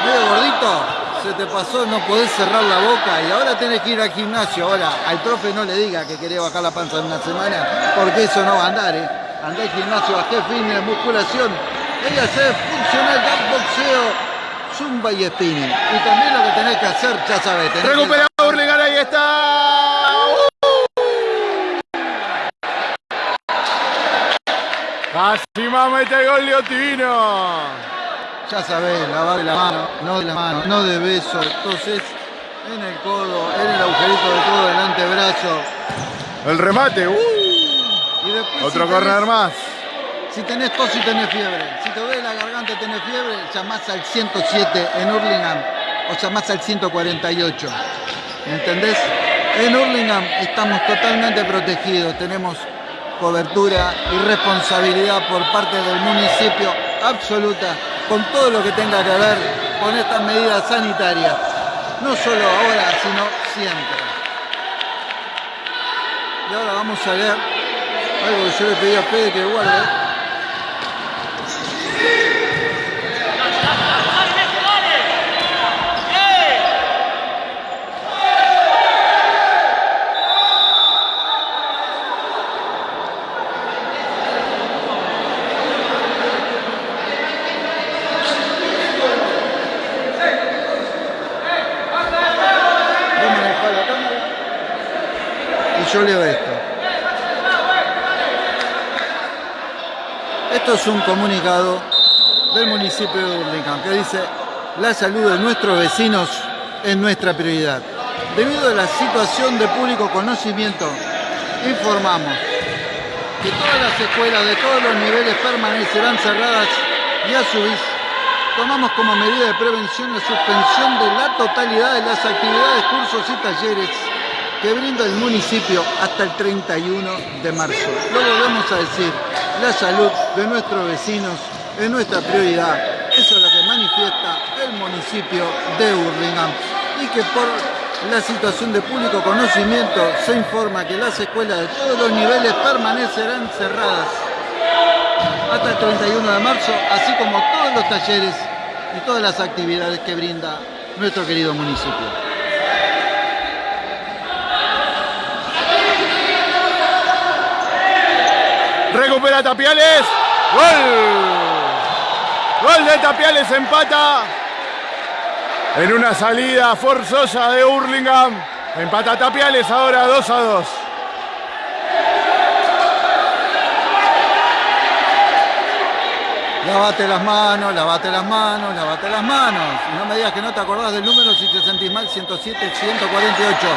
medio gordito? se te pasó, no podés cerrar la boca y ahora tenés que ir al gimnasio. Ahora, al profe no le diga que querés bajar la panza en una semana, porque eso no va a andar, ¿eh? Andá al gimnasio, bajé fitness, musculación, voy a hacer funcional, boxeo, zumba y spinning. Y también lo que tenés que hacer, ya sabés. tenés que- ahí está. Casi más mete gol Liotino. Ya sabés, lavar la mano, no de la mano, no de beso. Entonces, en el codo, en el agujerito de codo del antebrazo. El remate. uh, Y después, otro si corner tenés- más. Si tenés tos y tenés fiebre, si te duele la garganta y tenés fiebre, llamás al 107 en Hurlingham o llamás al 148. ¿Me entendés? En Hurlingham estamos totalmente protegidos, tenemos cobertura y responsabilidad por parte del municipio absoluta con todo lo que tenga que ver con estas medidas sanitarias. No solo ahora, sino siempre. Y ahora vamos a ver algo que yo le pedí a Fede que guarde. Vos manejá la cámara. Y yo leo esto. Esto es un comunicado del municipio de Burlingame que dice la salud de nuestros vecinos es nuestra prioridad. Debido a la situación de público conocimiento, informamos que todas las escuelas de todos los niveles permanecerán cerradas y a su vez tomamos como medida de prevención la suspensión de la totalidad de las actividades, cursos y talleres que brinda el municipio hasta el 31 de marzo. Lo volvemos a decir, la salud de nuestros vecinos es nuestra prioridad. Eso es lo que manifiesta el municipio de Burlingame y que por la situación de público conocimiento se informa que las escuelas de todos los niveles permanecerán cerradas hasta el 31 de marzo, así como todos los talleres y todas las actividades que brinda nuestro querido municipio. Recupera Tapiales. Gol. Gol de Tapiales empata. En una salida forzosa de Hurlingham. Empata Tapiales ahora 2 a 2. Lavate las manos, lavate las manos, lavate las manos. No me digas que no te acordás del número si te sentís mal, 107, 148.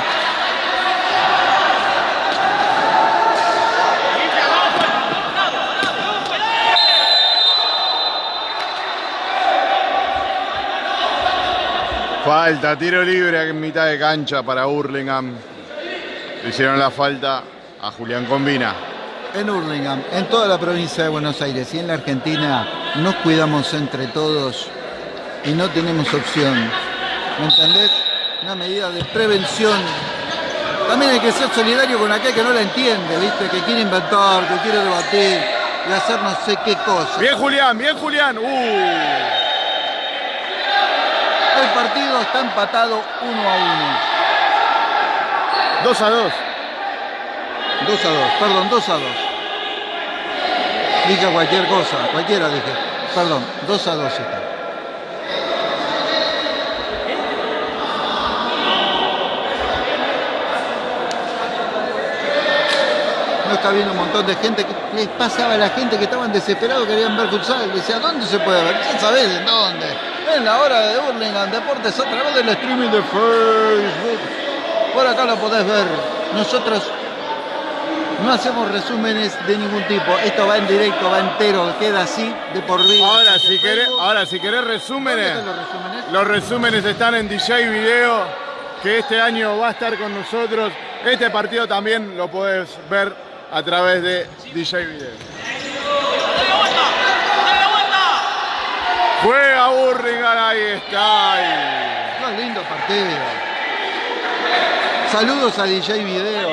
Falta, tiro libre en mitad de cancha para Hurlingham. Le hicieron la falta a Julián Combina. En Hurlingham, en toda la provincia de Buenos Aires y en la Argentina, nos cuidamos entre todos y no tenemos opción. ¿Me entendés? Una medida de prevención. También hay que ser solidario con aquel que no la entiende, ¿viste? Que quiere inventar, que quiere debatir y hacer no sé qué cosa. Bien Julián, bien Julián. Uh. El partido está empatado 1 a 2 a 2. 1. 2 a 2, perdón, 2 a 2. Dije cualquier cosa, cualquiera dije. Perdón, 2 a 2 está. No está viendo un montón de gente que les pasaba a la gente que estaban desesperados, querían ver futsal. Decía, ¿dónde se puede ver? Ya sabés en dónde. En la hora de Burlingame Deportes a través del streaming de Facebook. Por acá lo podés ver. Nosotros no hacemos resúmenes de ningún tipo. Esto va en directo, va entero, queda así de por vida. Ahora si querés, ahora si querés ¿Dónde resúmenes, los resúmenes? los resúmenes están en DJ Video, que este año va a estar con nosotros. Este partido también lo podés ver a través de DJ Video. Juega Burlingame, ahí está. Ahí. Más lindo partido. Saludos a DJ Video.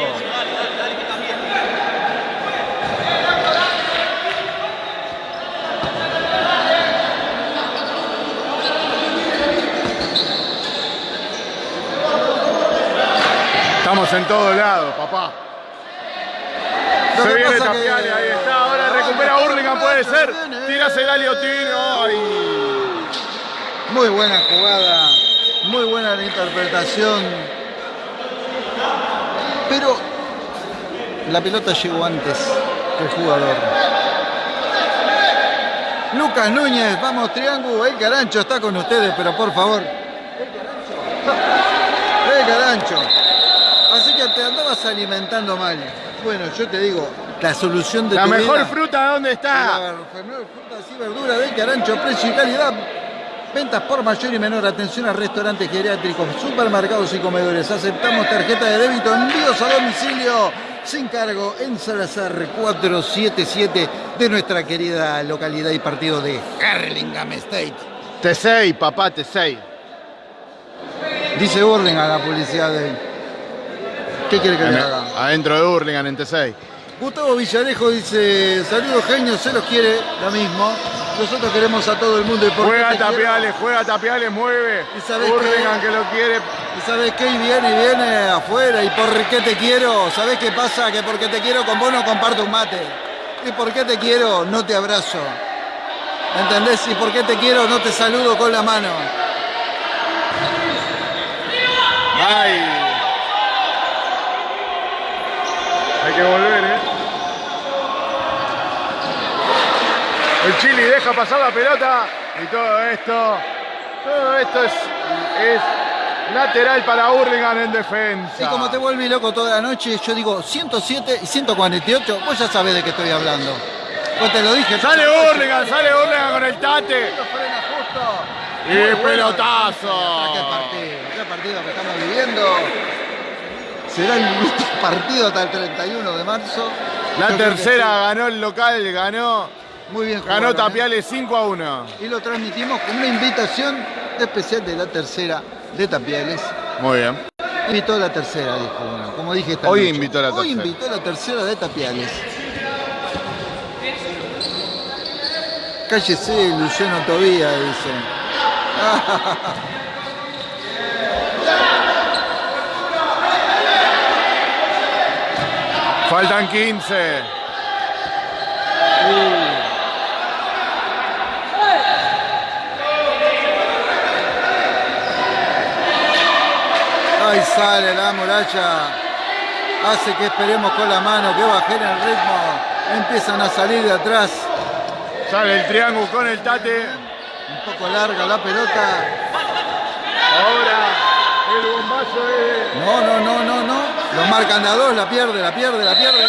Estamos en todos lados, papá. Se viene Tapiale, ahí está. Ahora recupera Burlingame, puede ser. ¿eh? Tirase el aliotino. Ahí. Muy buena jugada, muy buena la interpretación. Pero la pelota llegó antes que el jugador. Lucas Núñez, vamos triángulo, el carancho está con ustedes, pero por favor. El carancho. Así que te andabas alimentando mal. Bueno, yo te digo, la solución de La tu mejor vida- fruta, ¿dónde está? la frutas y verduras del Carancho, precio y calidad. Ventas por mayor y menor. Atención a restaurantes geriátricos, supermercados y comedores. Aceptamos tarjeta de débito, envíos a domicilio sin cargo en Salazar 477 de nuestra querida localidad y partido de Harlingham State. T6, papá, T6. Dice Burling a la publicidad de. ¿Qué quiere que le haga? Adentro de Hurlingham en T6. Gustavo Villarejo dice, saludos genios, se los quiere, lo mismo. Nosotros queremos a todo el mundo. y por qué Juega quiero. Tapiales, juega Tapiales, mueve. ¿Y qué? que lo quiere. ¿Y sabes qué? Y viene, y viene afuera. ¿Y por qué te quiero? ¿Sabes qué pasa? Que porque te quiero con vos no comparto un mate. ¿Y por qué te quiero? No te abrazo. ¿Entendés? ¿Y por qué te quiero? No te saludo con la mano. Ay. Hay que volver, ¿eh? El Chili deja pasar la pelota y todo esto, todo esto es, es lateral para Hurlingham en defensa. Y como te vuelve loco toda la noche, yo digo 107 y 148, vos ya sabés de qué estoy hablando. Pues te lo dije. Sale. Hurlingham, sale Hurlingham con el tate. Y Muy bueno. pelotazo. Qué partido, qué partido que estamos viviendo. Será el último partido hasta el 31 de marzo. La Yo tercera ganó el local, ganó. Muy bien ganó jugaron, ¿eh? Tapiales 5 a 1. Y lo transmitimos con una invitación especial de la tercera de Tapiales. Muy bien. Invitó a la tercera, dijo uno. Como dije esta Hoy noche. invitó a la Hoy tercera. invitó a la tercera de Tapiales. Cállese, Luciano Tobía, dice. Faltan 15. Ahí sale la muralla. Hace que esperemos con la mano, que bajen el ritmo. Empiezan a salir de atrás. Sale el triángulo con el tate. Un poco larga la pelota. Ahora el bombazo es. No, no, no, no, no. Lo marcan de a dos, la pierde, la pierde, la pierde.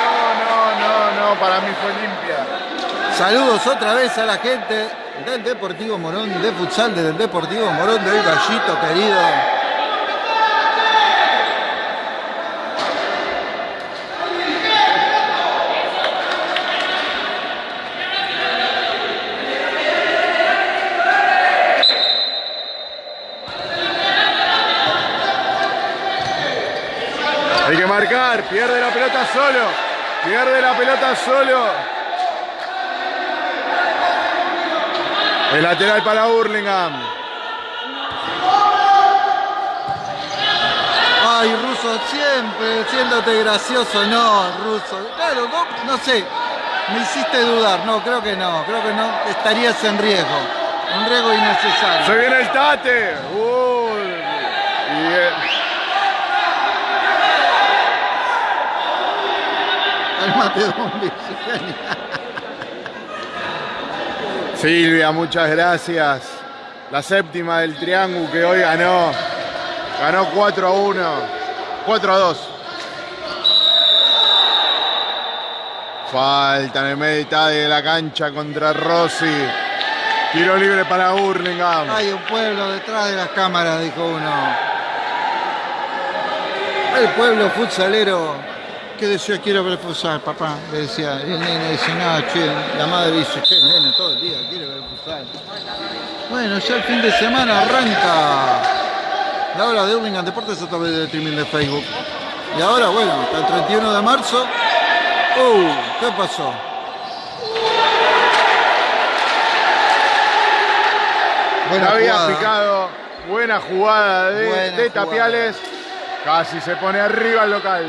No, no, no, no, para mí fue limpia. Saludos otra vez a la gente del Deportivo Morón, de futsal del Deportivo Morón, del Gallito querido. Hay que marcar, pierde la pelota solo. Pierde la pelota solo. El lateral para Hurlingham. Ay, Ruso, siempre siéndote gracioso, no, Ruso. Claro, no, no sé, me hiciste dudar, no, creo que no, creo que no, estarías en riesgo, un riesgo innecesario. Se viene el tate. Uy. Y, El mate de un. Silvia, muchas gracias. La séptima del triángulo que hoy ganó. Ganó 4 a 1. 4 a 2. Falta en el medio de la cancha contra Rossi. Tiro libre para Hurlingham. Hay un pueblo detrás de las cámaras, dijo uno. El pueblo futsalero que decía quiero ver futsal, papá. Le decía, y el nene dice, no, che, la madre dice, che, el nene todo el día quiere ver futsal. Bueno, ya el fin de semana arranca la hora de Hurlingham Deportes a través del streaming de Facebook. Y ahora, bueno, hasta el 31 de marzo. Uh, ¿qué pasó? Buena había jugada. picado Buena jugada de, Buena de jugada. Tapiales. Casi se pone arriba el local.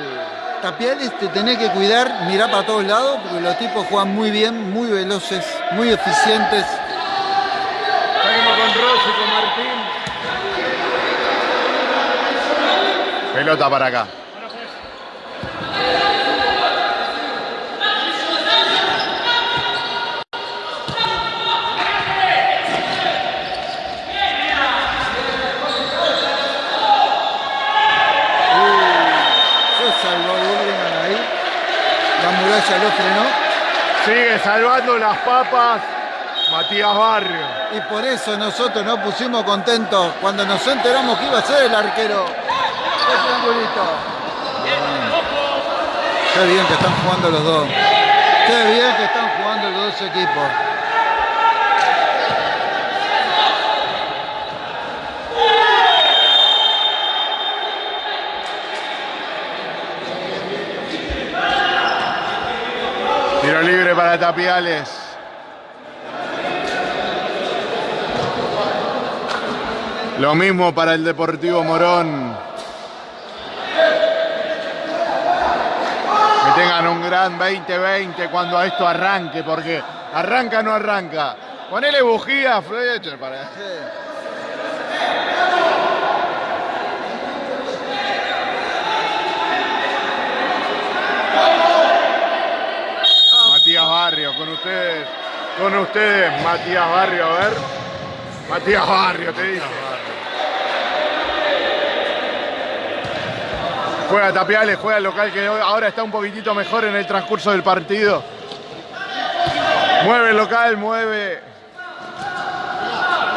Tapiales te tenés que cuidar, mirar para todos lados, porque los tipos juegan muy bien, muy veloces, muy eficientes. Salimos con Rossi, con Martín. Pelota para acá. Se salvó Burlingame ahí. Muralla lo frenó. Sigue salvando las papas Matías Barrio. Y por eso nosotros nos pusimos contentos cuando nos enteramos que iba a ser el arquero. El triangulito. Qué bien que están jugando los dos. Qué bien que están jugando los dos equipos. Tiro libre para Tapiales. Lo mismo para el Deportivo Morón. Que tengan un gran 2020 cuando esto arranque, porque arranca o no arranca. Ponele bujía, Fletcher, para. Matías Barrio, con ustedes, con ustedes, Matías Barrio, a ver. Matías Barrio, te dice. Juega Tapiales, juega el local que ahora está un poquitito mejor en el transcurso del partido. Mueve el local, mueve.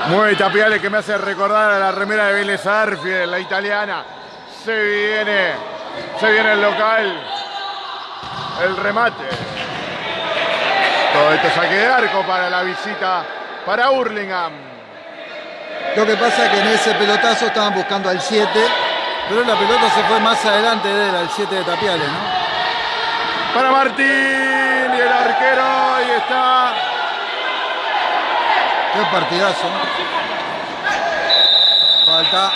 Mueve Tapiales que me hace recordar a la remera de Vélez Arfield, la italiana. Se viene, se viene el local. El remate. Todo esto saque de arco para la visita para Hurlingham. Lo que pasa es que en ese pelotazo estaban buscando al 7, pero la pelota se fue más adelante de él, al 7 de Tapiales, ¿no? Para Martín y el arquero, ahí está. Qué partidazo. Falta.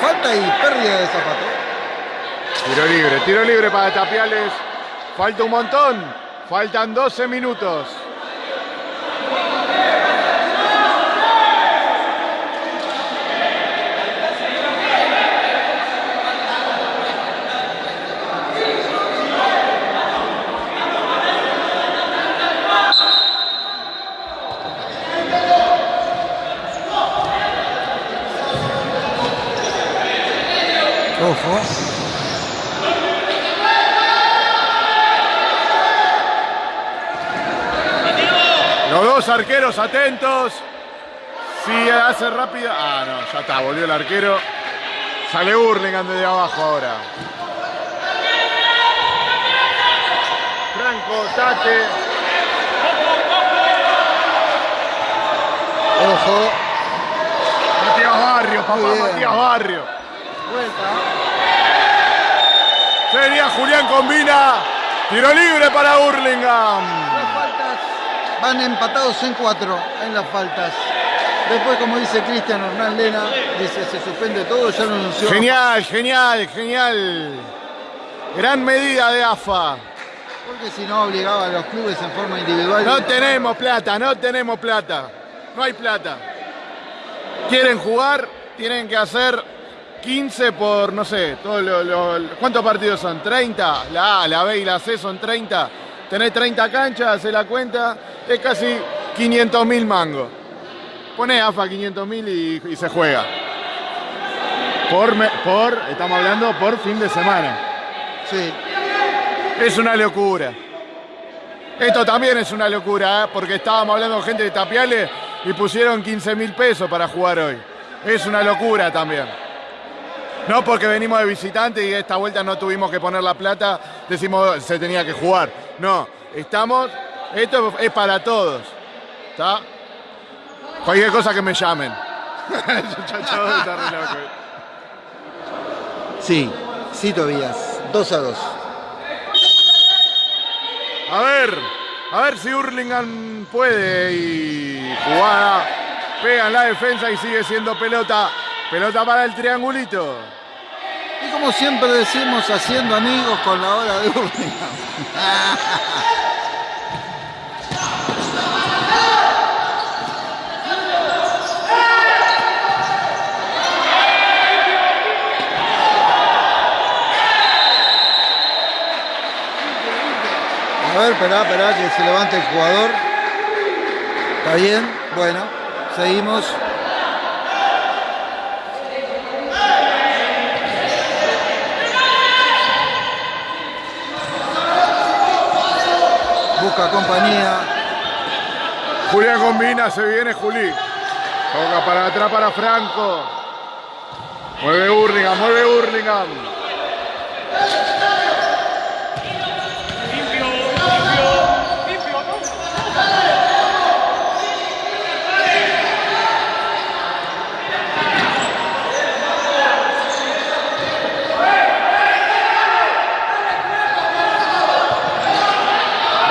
Falta y pérdida de zapato. Tiro libre, tiro libre para Tapiales. Falta un montón. Faltan 12 minutos. Ojo. Los dos arqueros atentos. Si hace rápida. Ah, no, ya está, volvió el arquero. Sale Hurlingham desde abajo ahora. Franco, Tate. Ojo. Matías Barrio, papá. Matías Barrio. Vuelta. Sería Julián Combina. Tiro libre para Hurlingham. Van empatados en cuatro en las faltas. Después, como dice Cristian Hernán Lena, dice se suspende todo, ya lo anunció. Genial, genial, genial. Gran medida de AFA. Porque si no obligaba a los clubes en forma individual. No tenemos plata, no tenemos plata. No hay plata. Quieren jugar, tienen que hacer 15 por, no sé, todo lo- lo- ¿cuántos partidos son? ¿30? La A, la B y la C son 30. Tenés 30 canchas, hace la cuenta, es casi 500 mil mangos. Poné AFA 500 mil y, y se juega. Por, me- por, estamos hablando por fin de semana. Sí. Es una locura. Esto también es una locura, ¿eh? porque estábamos hablando con gente de Tapiales y pusieron 15 mil pesos para jugar hoy. Es una locura también. No porque venimos de visitante y esta vuelta no tuvimos que poner la plata, decimos se tenía que jugar. No, estamos, esto es para todos. ¿Está? Cualquier cosa que me llamen. Sí, sí, Tobías. 2 a 2. A ver, a ver si Hurlingham puede y jugada Pega en la defensa y sigue siendo pelota. Pelota para el triangulito. Y como siempre decimos, haciendo amigos con la hora de Hurlingham. A ver, esperá, esperá que se levante el jugador. ¿Está bien? Bueno, seguimos. Busca compañía. Julián combina, se viene Juli. Toca para atrás para Franco. Mueve Hurlingham, mueve Hurlingham. Limpio, limpio, limpio, ¿no?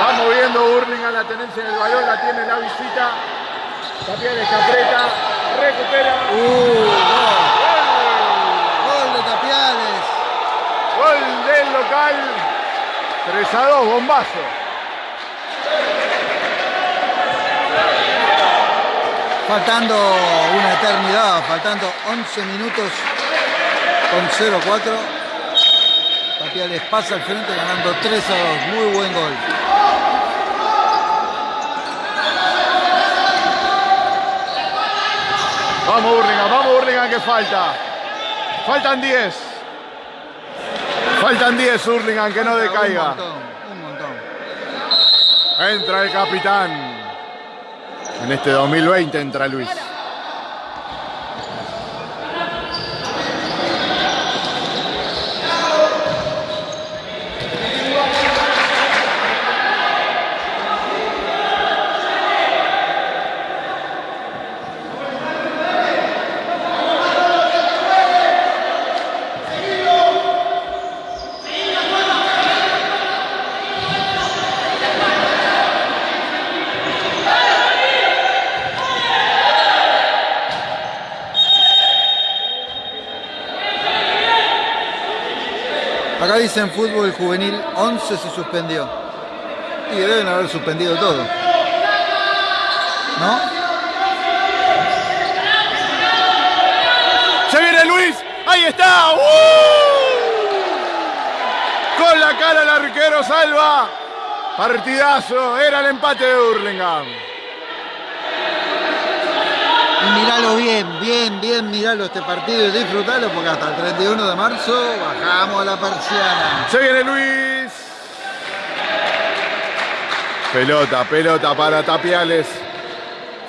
Va moviendo Hurlingham la tenencia del balón, la tiene la visita. Tapiales que aprieta, recupera. Uh, gol. Gol de Tapiales. Gol del local. 3 a 2, bombazo. Faltando una eternidad, faltando 11 minutos con 0-4. Tapiales pasa al frente ganando 3 a 2. Muy buen gol. Vamos Hurlingham, vamos Hurlingham que falta. Faltan 10. Faltan 10 Hurlingham que no Un decaiga. montón, un montón. Entra el capitán. En este 2020 entra Luis. Dicen fútbol juvenil 11 se suspendió. Y deben haber suspendido todo. ¿No? Se viene Luis. Ahí está. ¡Uh! Con la cara el arquero salva. Partidazo. Era el empate de Hurlingham. Y miralo bien, bien, bien, miralo este partido y disfrutalo porque hasta el 31 de marzo bajamos la persiana. Se viene Luis. Pelota, pelota para Tapiales.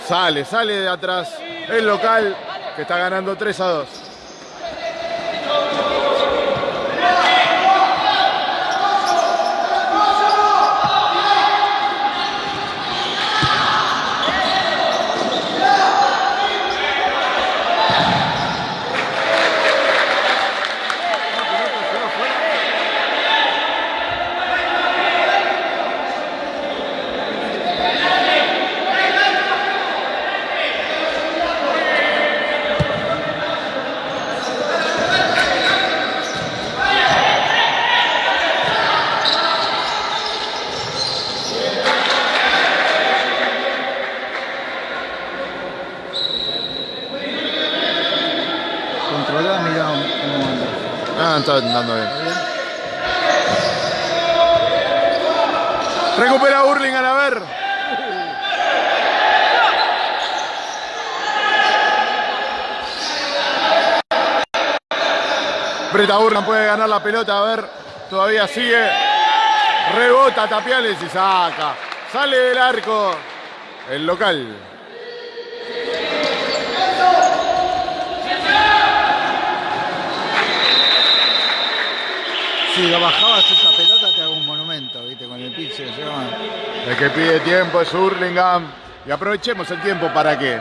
Sale, sale de atrás el local que está ganando 3 a 2. Controlá, mirá cómo anda. Ah, está andando bien. Recupera Hurlingham, a ver. Breta Hurlingham puede ganar la pelota, a ver. Todavía sigue. Rebota Tapiales y saca. Sale del arco. El local. Si lo bajabas esa pelota te hago un monumento, viste, con el pitcher. El que pide tiempo es Hurlingham. Y aprovechemos el tiempo para qué.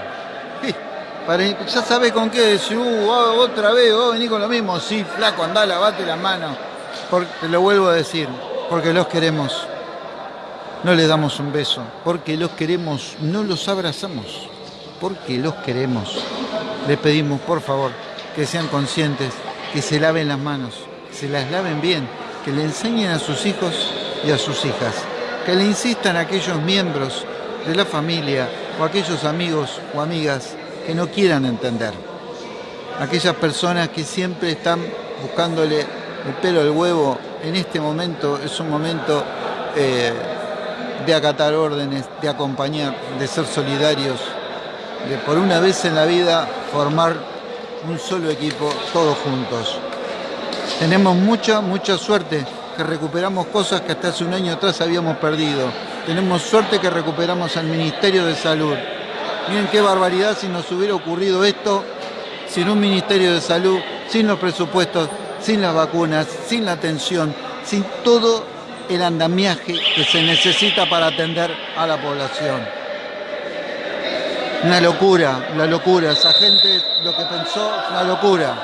Para, ya sabes con qué decir, uh, otra vez, vos venís con lo mismo. Sí, flaco, andá, lavate las manos. Te lo vuelvo a decir, porque los queremos. No les damos un beso, porque los queremos, no los abrazamos. porque los queremos, les pedimos por favor que sean conscientes, que se laven las manos, se las laven bien, que le enseñen a sus hijos y a sus hijas, que le insistan a aquellos miembros de la familia o aquellos amigos o amigas que no quieran entender. Aquellas personas que siempre están buscándole el pelo al huevo, en este momento es un momento eh, de acatar órdenes, de acompañar, de ser solidarios, de por una vez en la vida formar un solo equipo todos juntos. Tenemos mucha, mucha suerte que recuperamos cosas que hasta hace un año atrás habíamos perdido. Tenemos suerte que recuperamos al Ministerio de Salud. Miren qué barbaridad si nos hubiera ocurrido esto sin un Ministerio de Salud, sin los presupuestos, sin las vacunas, sin la atención, sin todo el andamiaje que se necesita para atender a la población. Una locura, una locura. Esa gente lo que pensó, una locura.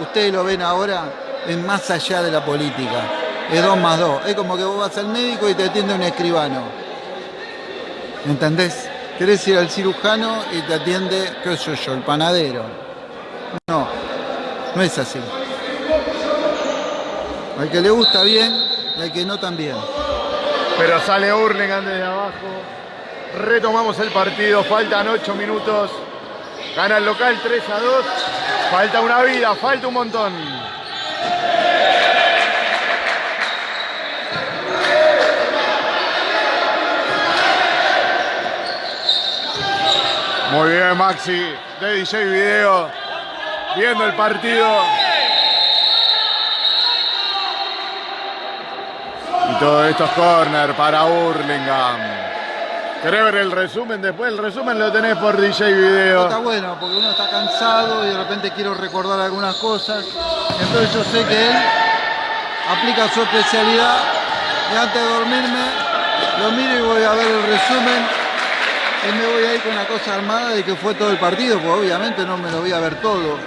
Ustedes lo ven ahora, es más allá de la política. Es dos más dos. Es como que vos vas al médico y te atiende un escribano. ¿Entendés? Querés ir al cirujano y te atiende, qué sé yo, el panadero. No, no es así. Al que le gusta bien al que no también. Pero sale Hurlingham desde abajo. Retomamos el partido, faltan 8 minutos. Gana el local 3 a 2. Falta una vida, falta un montón. Muy bien, Maxi, de DJ Video, viendo el partido. Y todo esto es corner para Hurlingham. ¿Querés ver el resumen después? El resumen lo tenés por DJ Video. Está bueno, porque uno está cansado y de repente quiero recordar algunas cosas. Entonces yo sé que él aplica su especialidad y antes de dormirme lo miro y voy a ver el resumen y me voy a ir con la cosa armada de que fue todo el partido, porque obviamente no me lo voy a ver todo.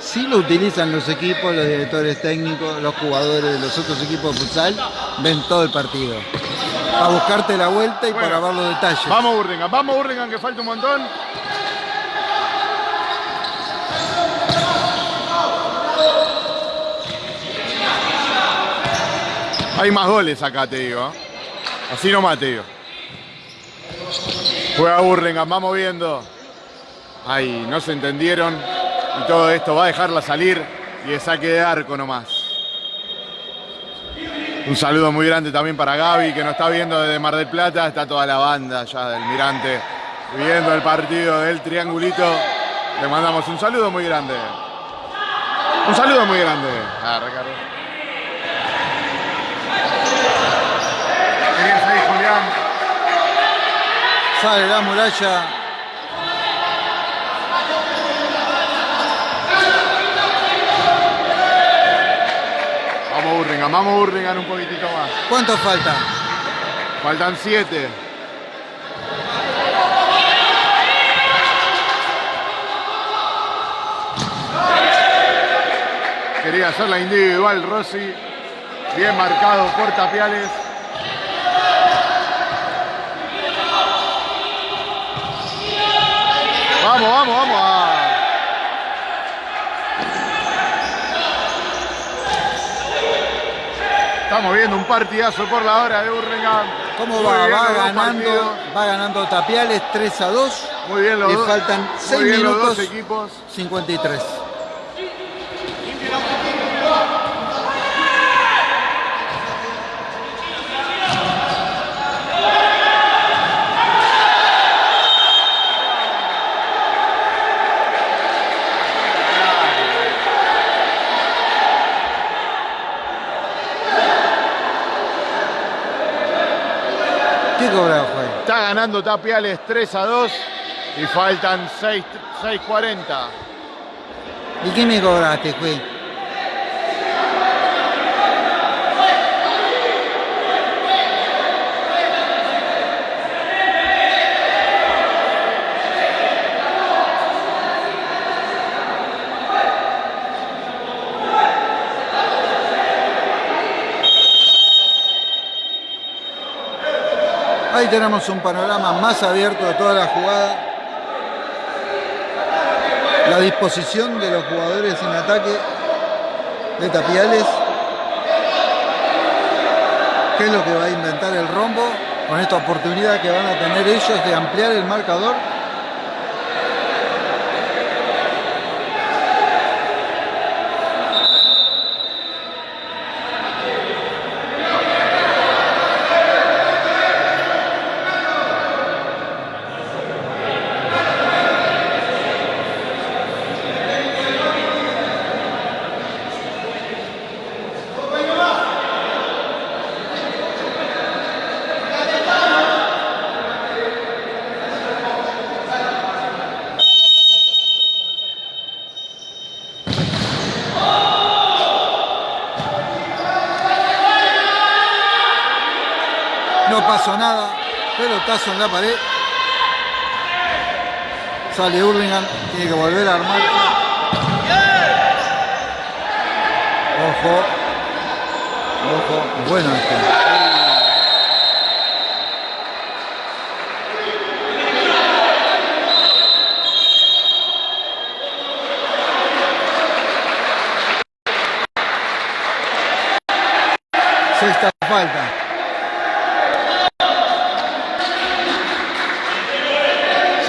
Sí lo utilizan los equipos, los directores técnicos, los jugadores de los otros equipos de futsal, ven todo el partido. Para buscarte la vuelta y Bueno, para ver los detalles. Vamos Hurlingham, vamos Hurlingham que falta un montón. Hay más goles acá, te digo. ¿eh? Así nomás te digo. Juega Hurlingham, vamos viendo. Ay, no se entendieron. Y todo esto va a dejarla salir y de saque de arco nomás. Un saludo muy grande también para Gaby, que nos está viendo desde Mar del Plata. Está toda la banda ya del Mirante viendo el partido del Triangulito. Le mandamos un saludo muy grande. Un saludo muy grande. Ah. Sale la muralla. Vamos Hurlingham, vamos Hurlingham un poquitito más. ¿Cuánto falta? Faltan siete. Quería hacer la individual Rossi. Bien marcado por Tapiales. Vamos, vamos, vamos. Ah. Estamos viendo un partidazo por la hora de Hurlingham. ¿Cómo va? bien Va ganando, va ganando Tapiales 3 a 2. Muy bien los Le dos. faltan muy 6 bien los minutos dos equipos. 53. ¿Qué cobrado fue? Está ganando Tapiales 3 a 2 y faltan 6 6.40. ¿Y qué me cobraste, juez? Ahí tenemos un panorama más abierto de toda la jugada. la disposición de los jugadores en ataque de Tapiales. ¿Qué es lo que va a inventar el rombo con esta oportunidad que van a tener ellos de ampliar el marcador? No pasó nada. En la pared. Sale Hurlingham. Tiene que volver a armar. Ojo. Ojo. Bueno este. Sexta falta.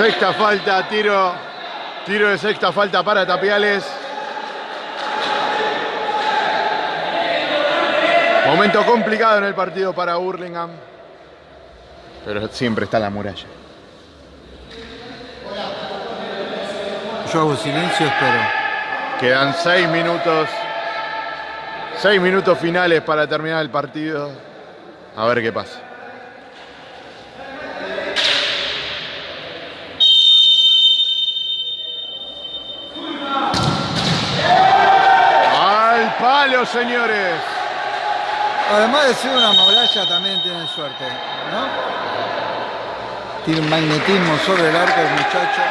Sexta falta, tiro. Tiro de sexta falta para Tapiales. Momento complicado en el partido para Burlingame. Pero siempre está la muralla. Yo hago silencio, espero. Quedan seis minutos. Seis minutos finales para terminar el partido. A ver qué pasa. Al palo, señores. Además de ser una muralla, también tiene suerte, ¿no? Tiene un magnetismo sobre el arco el muchacho.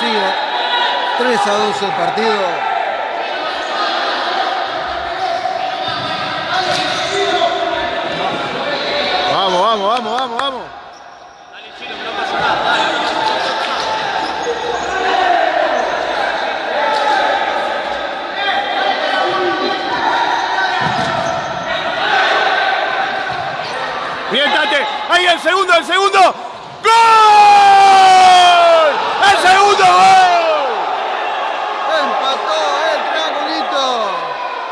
Sigue 3 a 2 el partido. Vamos, vamos, vamos, vamos, vamos. Bien, Tate. Ahí el segundo, el segundo. ¡Gol! ¡El segundo gol! Empató el triangulito.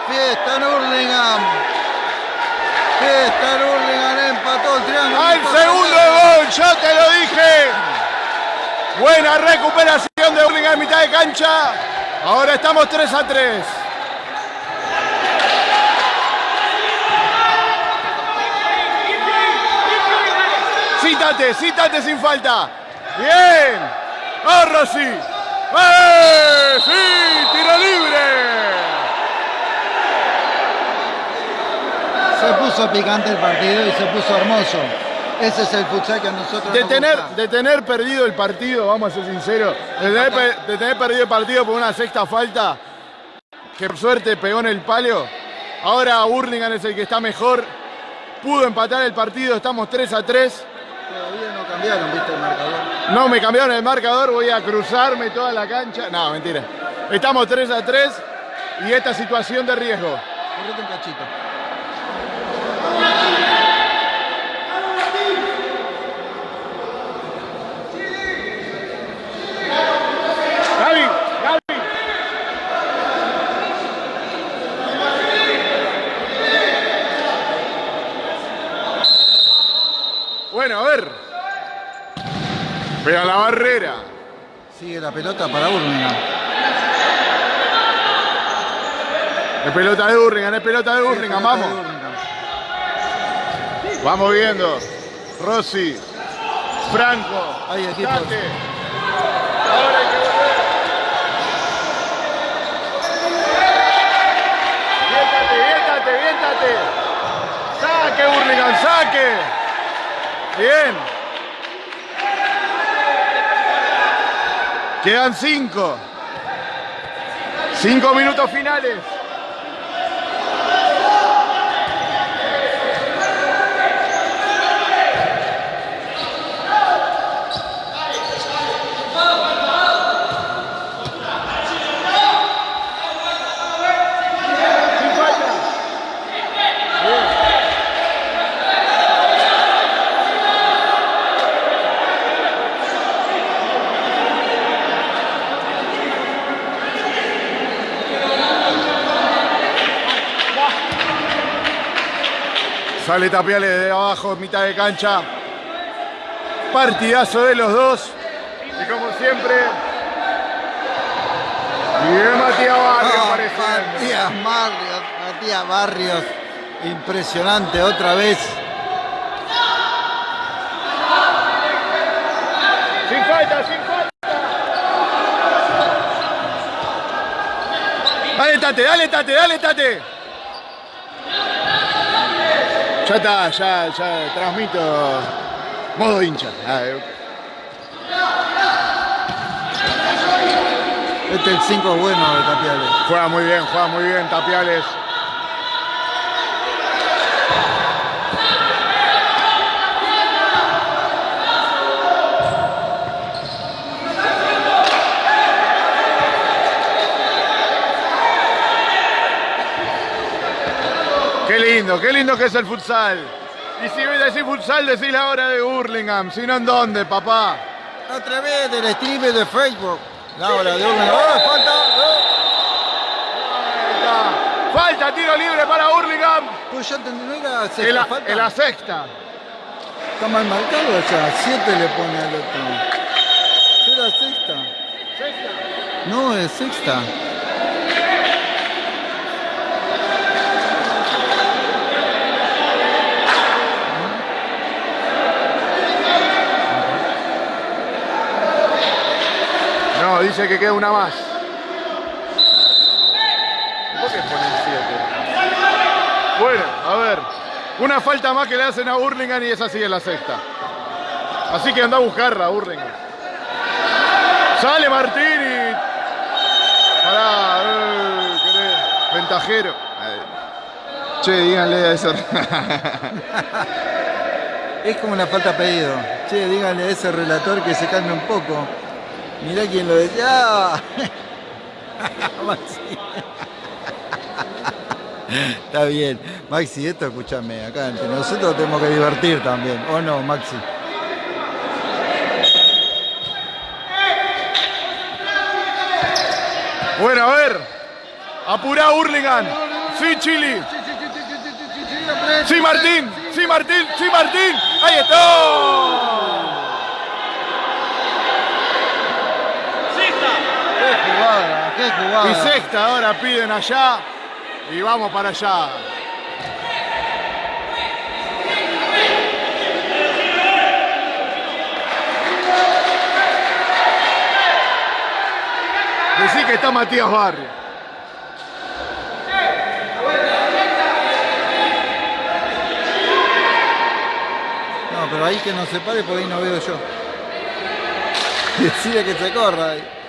Fiesta en Hurlingham. Fiesta en Hurlingham empató el triángulo. ¡Al segundo gol! ¡Yo te lo dije! Buena recuperación de Hurlingham en mitad de cancha. Ahora estamos 3 a 3. Cítate, cítate sin falta. Bien. ¡Oh, Rossi! ¡Eh! ¡Sí! ¡Tiro libre! Se puso picante el partido y se puso hermoso. Ese es el futsal que a nosotros De nos tener, gusta. de tener perdido el partido, vamos a ser sinceros, de tener, pe- de tener perdido el partido por una sexta falta, que por suerte pegó en el palo, ahora Burlingame es el que está mejor, pudo empatar el partido, estamos 3 a 3, Todavía no cambiaron, viste, el marcador. no me cambiaron el marcador, voy a cruzarme toda la cancha, no, mentira, estamos 3 a 3 y esta situación de riesgo. Correte un cachito. Gaby, Gaby. Bueno, a ver. Pega la barrera. Sigue la pelota para Hurlingham. Es pelota de Burlingame, es pelota de Burlingame, de vamos. Vamos viendo. Rossi. Franco. Tate. Ahora hay que. Viéntate, viéntate, viéntate. Saque, Burlingame, saque. Bien. Quedan cinco. Cinco minutos finales. Sale Tapiales de abajo, mitad de cancha. Partidazo de los dos. Y como siempre. Bien Matías Barrios apareciendo. Matías Barrios, Matías Barrios, impresionante otra vez. Sin falta, sin falta. Dale, Tate, dale, Tate, dale, Tate. Ya está, ya, ya transmito modo hincha. Este es el 5 bueno de Tapiales. Juega muy bien, juega muy bien Tapiales. Qué lindo, qué lindo que es el futsal. Y si decís futsal, decís la hora de Burlingame. Si no, ¿en dónde, papá? A través del stream de Facebook. La hora de una. ¡Oh, falta! ¡Oh! Falta, falta, tiro libre para Burlingame. Pues ya entendí, no era sexta En la, falta. en la sexta. Está mal marcado ya. 7 le pone al otro. ¿Será sexta? No, es sexta. Dice que queda una más. ¿Por qué ponen siete? Bueno, a ver. Una falta más que le hacen a Burlingame y esa sigue la sexta. Así que anda a buscarla, Burlingame. Sale Martín y. Pará, eh. Ventajero. Eh, Che, díganle a ese. Es como una falta pedido. Che, díganle a ese relator que se calme un poco. Mirá quién lo decía. ¡Ah! Maxi. Está bien. Maxi, esto escúchame, acá entre nosotros tenemos que divertir también. ¿O no, Maxi? Bueno, a ver. Apurá Burlingame. Sí, Chili. Sí, Martín. Sí, Martín. Sí, Martín. Ahí está. Jugada! ¡Qué jugada! Y sexta ahora piden allá. Y vamos para allá. Decí que está Matías Barrio. No, pero ahí que no se pare porque ahí no veo yo. Decide que se corra ahí.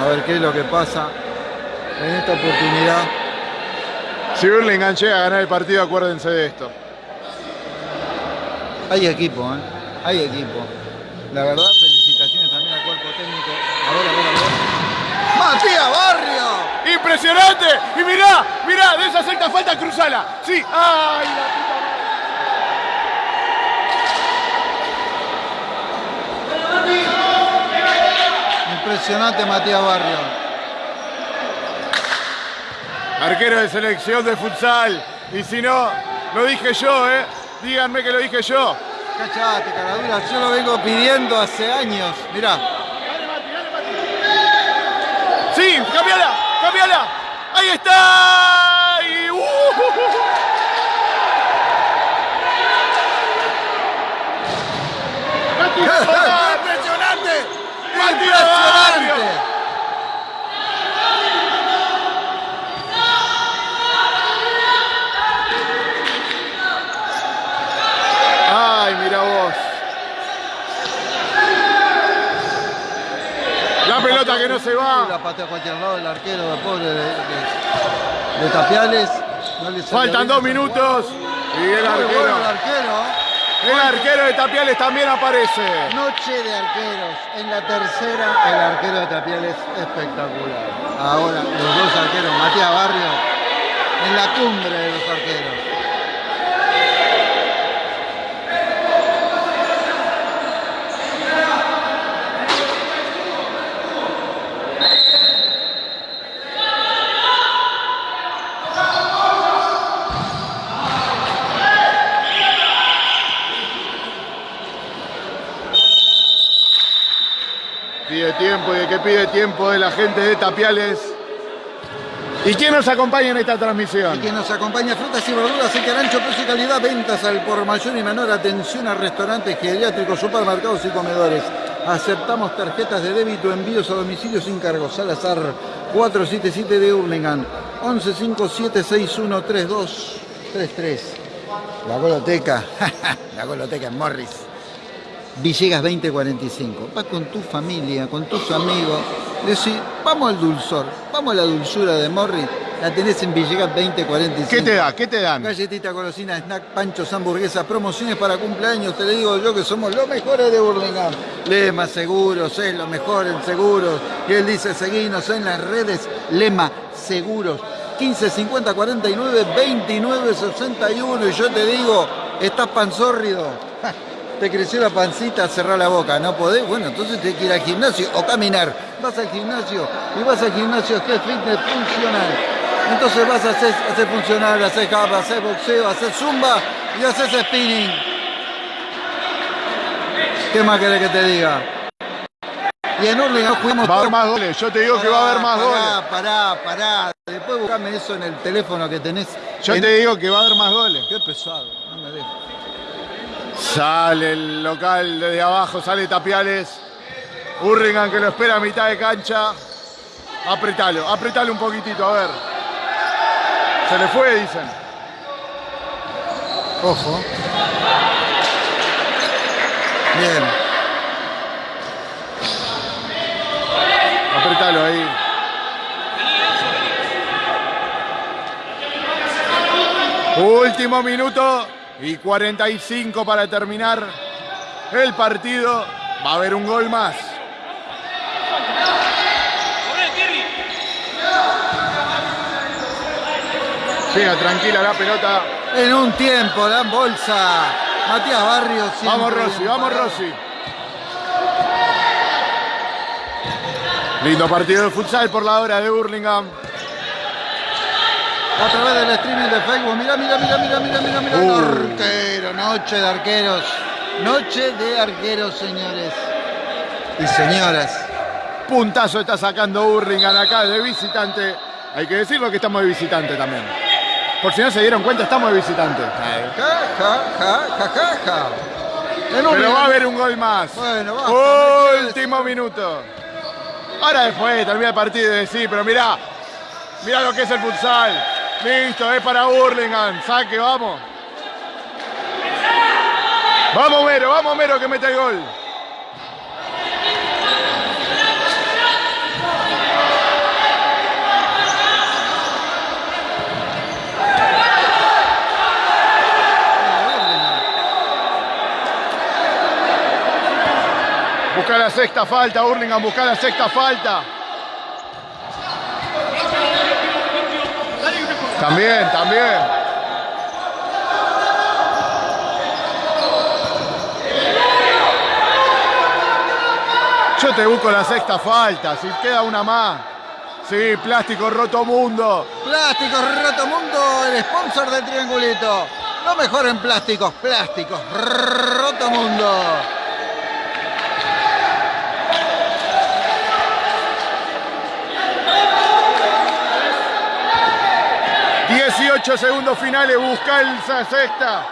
A ver qué es lo que pasa en esta oportunidad. Si Burlingame llega a ganar el partido, acuérdense de esto. Hay equipo, ¿eh? Hay equipo. La verdad, felicitaciones también al cuerpo técnico. A ver, a ver, a ver. ¡Matías Barrio! ¡Impresionante! Y mirá, mirá, de esa sexta falta, cruzala. Sí, ¡ay! la Impresionante Matías Barrio. Arquero de selección de futsal. Y si no, lo dije yo, ¿eh? Díganme que lo dije yo. Cachate, caradura. Yo lo vengo pidiendo hace años. Mirá. Sí, cambiala, cambiala. Ahí está. Y, uh. ¡Matías Barrio! Impresionante. Ay, mira vos. La pelota que no se va. La patea a cualquier lado el arquero, pobre de, de- de Tapiales. No Faltan dos minutos. Y el arquero. El arquero de Tapiales también aparece. Noche de arqueros. En la tercera, el arquero de Tapiales espectacular. Ahora, los dos arqueros, Matías Barrio, en la cumbre de los arqueros. Tiempo y el que pide tiempo es la gente de Tapiales. ¿Y quién nos acompaña en esta transmisión? Y quien nos acompaña, frutas y verduras, el carancho, precio y calidad, ventas al por mayor y menor, atención a restaurantes, geriátricos, supermercados y comedores. Aceptamos tarjetas de débito, envíos a domicilio sin cargo. Salazar 477 de Hurlingham, 1157613233. La goloteca, la goloteca en Morris. Villegas 2045. Vas con tu familia, con tus amigos. Decís, vamos al dulzor, vamos a la dulzura de Morris. La tenés en Villegas 2045. ¿Qué te da? ¿Qué te dan? Galletita, golosina, snack, panchos, hamburguesas, promociones para cumpleaños. Te le digo yo que somos los mejores de Burlingame. Lema Seguros, es lo mejor en seguros. Y él dice, seguinos en las redes. Lema Seguros. 15 50 49 29 61. Y yo te digo, estás panzórrido. Te creció la pancita, cerrá la boca, no podés, bueno, entonces tenés que ir al gimnasio o caminar. Vas al gimnasio y vas al gimnasio que es fitness funcional. Entonces vas a hacer, hacer funcional, hacer capa, hacer boxeo, hacer zumba y haces spinning. ¿Qué más querés que te diga? Y en Hurlingham fuimos Va a haber más goles. Yo te digo que va a haber más pará, goles. Pará, pará. Después buscame eso en el teléfono que tenés. Yo En- te digo que va a haber más goles. Qué pesado, no me dejes. Sale el local desde abajo, sale Tapiales. Hurlingham que lo espera a mitad de cancha. Apretalo, apretalo un poquitito, a ver. Se le fue, dicen. Ojo. Bien. Apretalo ahí. Último minuto y 45 para terminar el partido. Va a haber un gol más. Llega tranquila la pelota. En un tiempo, dan bolsa. Matías Barrios. Vamos Rossi, vamos. Rossi. Lindo partido de futsal por la hora de Burlingame. A través del streaming de Facebook. Mira, mira, mira, mira, mira, mira, mira. Uh. Arquero, noche de arqueros. Noche de arqueros, señores. Y señoras. Puntazo está sacando Burlingame acá de visitante. Hay que decirlo que estamos de visitante también. Por si no se dieron cuenta, estamos de visitante. Ja, ja, ja, ja, ja, ja. En Pero va a haber un gol más. Bueno, quiero Último minuto. Ahora después termina el partido y decir, pero mirá, mirá lo que es el futsal. Listo, es para Burlingame. Saque, vamos. Vamos, Mero, vamos, Mero, que mete el gol. Busca la sexta falta, Burlingame, busca la sexta falta. También, también. Yo te busco la sexta falta, si queda una más. Sí, plástico roto mundo. Plásticos Roto Mundo, el sponsor del triangulito. Lo mejor en plásticos, plásticos Roto Mundo. Diez 18 segundos finales, busca esa sexta.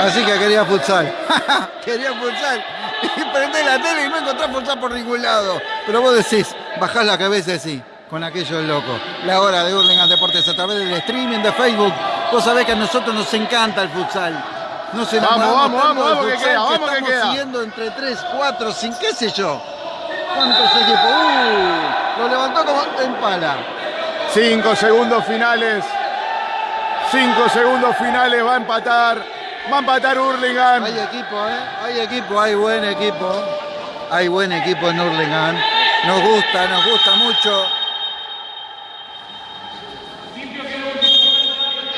Así que quería futsal. quería futsal. Y prendés la tele y no encontrás futsal por ningún lado. Pero vos decís, bajás la cabeza así, con aquello loco. La hora de Hurlingham Deportes a través del streaming de Facebook. Vos sabés que a nosotros nos encanta el futsal. Vamos, vamos, del vamos que queda, vamos que estamos queda. siguiendo entre 3, 4, 5, qué sé yo. ¿Cuántos equipos? Uh, lo levantó como en pala. 5 segundos finales. 5 segundos finales, va a empatar. Va a empatar Hurlingham. Hay equipo, ¿eh? Hay equipo, hay buen equipo. Hay buen equipo en Hurlingham. Nos gusta, nos gusta mucho.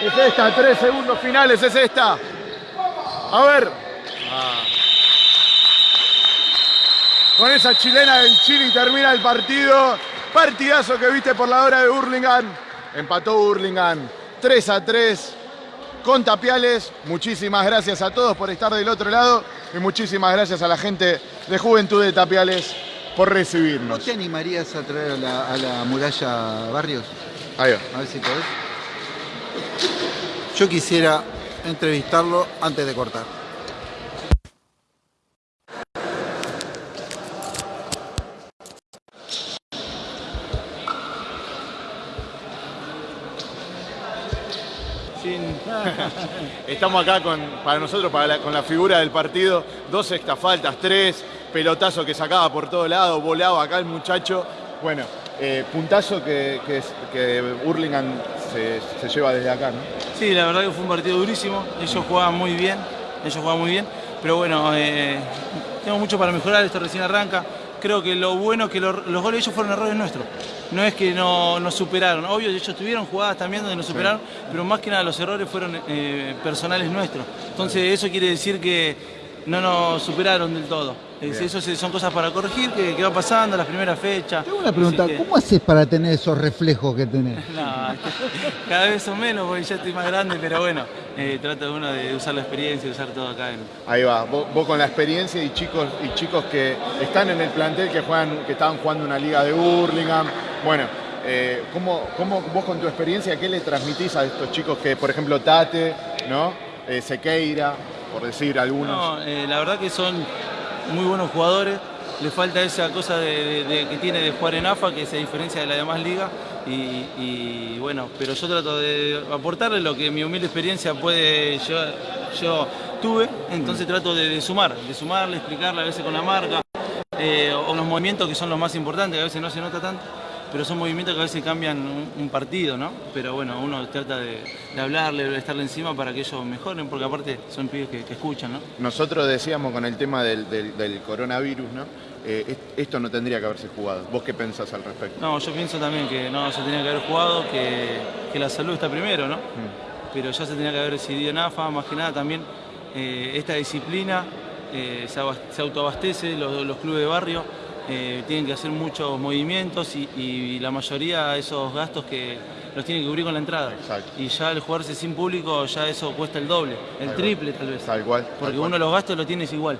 Es esta, 3 segundos finales, es esta. A ver. Con esa chilena del Chile termina el partido. Partidazo que viste por la hora de Hurlingham. Empató Hurlingham 3 a 3 con Tapiales. Muchísimas gracias a todos por estar del otro lado. y muchísimas gracias a la gente de Juventud de Tapiales por recibirnos. ¿Vos te animarías a traer a la, a la muralla Barrios? Ahí va. A ver si podés. Yo quisiera entrevistarlo antes de cortar. Estamos acá con, para nosotros, para la- con la figura del partido, dos faltas, tres, pelotazo que sacaba por todo lado, volaba acá el muchacho. Bueno, eh, puntazo que, que, que Hurlingham se, se lleva desde acá, ¿no? Sí, la verdad que fue un partido durísimo. Ellos jugaban muy bien, ellos jugaban muy bien. Pero bueno, eh, tengo mucho para mejorar, esto recién arranca. Creo que lo bueno es que lo- los goles de ellos fueron errores nuestros. No es que no nos superaron. Obvio, ellos tuvieron jugadas también donde nos superaron, pero más que nada los errores fueron eh, personales nuestros. Entonces eso quiere decir que no nos superaron del todo. Es- Bien. eso son cosas para corregir, que, que va pasando las primeras fechas. Tengo una pregunta, que- ¿cómo haces para tener esos reflejos que tenés? no, cada vez son menos porque ya estoy más grande, pero bueno, eh, trata uno de usar la experiencia y usar todo acá. En... Ahí va, vos, vos con la experiencia y chicos y chicos que están en el plantel, que juegan, que estaban jugando una liga de Hurlingham. Bueno, eh, ¿cómo, cómo vos con tu experiencia, qué le transmitís a estos chicos que, por ejemplo, Tate, ¿no? Eh, Sequeira, por decir algunos? No, eh, la verdad que son muy buenos jugadores. Le falta esa cosa de, que tiene de jugar en AFA, que se diferencia de la demás liga. Y, bueno, pero yo trato de aportarle lo que mi humilde experiencia puede yo, yo tuve. Entonces trato de, de sumar, de sumarle, explicarle a veces con la marca. eh, o los movimientos que son los más importantes, que a veces no se nota tanto, pero son movimientos que a veces cambian un, un partido, ¿no? Pero bueno, uno trata de, de hablarle, de estarle encima para que ellos mejoren, porque aparte son pibes que, que escuchan, ¿no? Nosotros decíamos con el tema del, del- del coronavirus, ¿no? Eh, est- esto no tendría que haberse jugado. ¿Vos qué pensás al respecto? No, yo pienso también que no se tenía que haber jugado, que, que la salud está primero, ¿no? Pero ya se tenía que haber decidido en AFA, más que nada también eh, esta disciplina eh, se, abas- se autoabastece, los, los clubes de barrio eh, tienen que hacer muchos movimientos y, y la mayoría de esos gastos que los tienen que cubrir con la entrada. Exacto. Y ya el jugarse sin público ya eso cuesta el doble, el triple tal vez. Tal cual. tal Porque cual. uno los gastos lo tienes igual,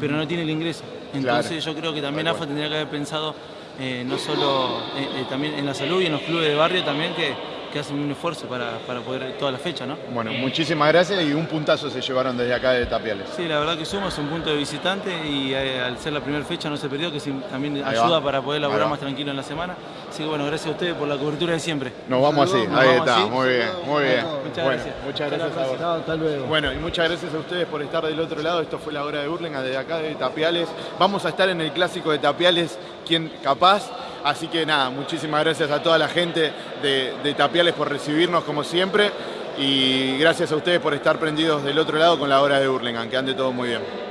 pero no tiene el ingreso. Entonces Claro. yo creo que también AFA tendría que haber pensado eh, no solo eh, también en la salud y en los clubes de barrio también que, que hacen un esfuerzo para, para poder toda la fecha, ¿no? Bueno, muchísimas gracias y un puntazo se llevaron desde acá de Tapiales. Sí, la verdad que suma es un punto de visitante y eh, al ser la primera fecha no se perdió, que sí, también Ahí ayuda va. para poder va. más tranquilo en la semana. Así que bueno, gracias a ustedes por la cobertura de siempre. Nos vamos así, Nos ahí vamos está, así. muy bien, muy bien. Muchas Bueno, gracias. Muchas Hasta gracias a vos. hasta luego. Bueno, y muchas gracias a ustedes por estar del otro lado. Esto fue la hora de Hurlingham desde acá de Tapiales. Vamos a estar en el clásico de Tapiales, quien capaz. Así que nada, muchísimas gracias a toda la gente de, Tapiales por recibirnos como siempre. Y gracias a ustedes por estar prendidos del otro lado con la hora de Hurlingham. Que ande todo muy bien.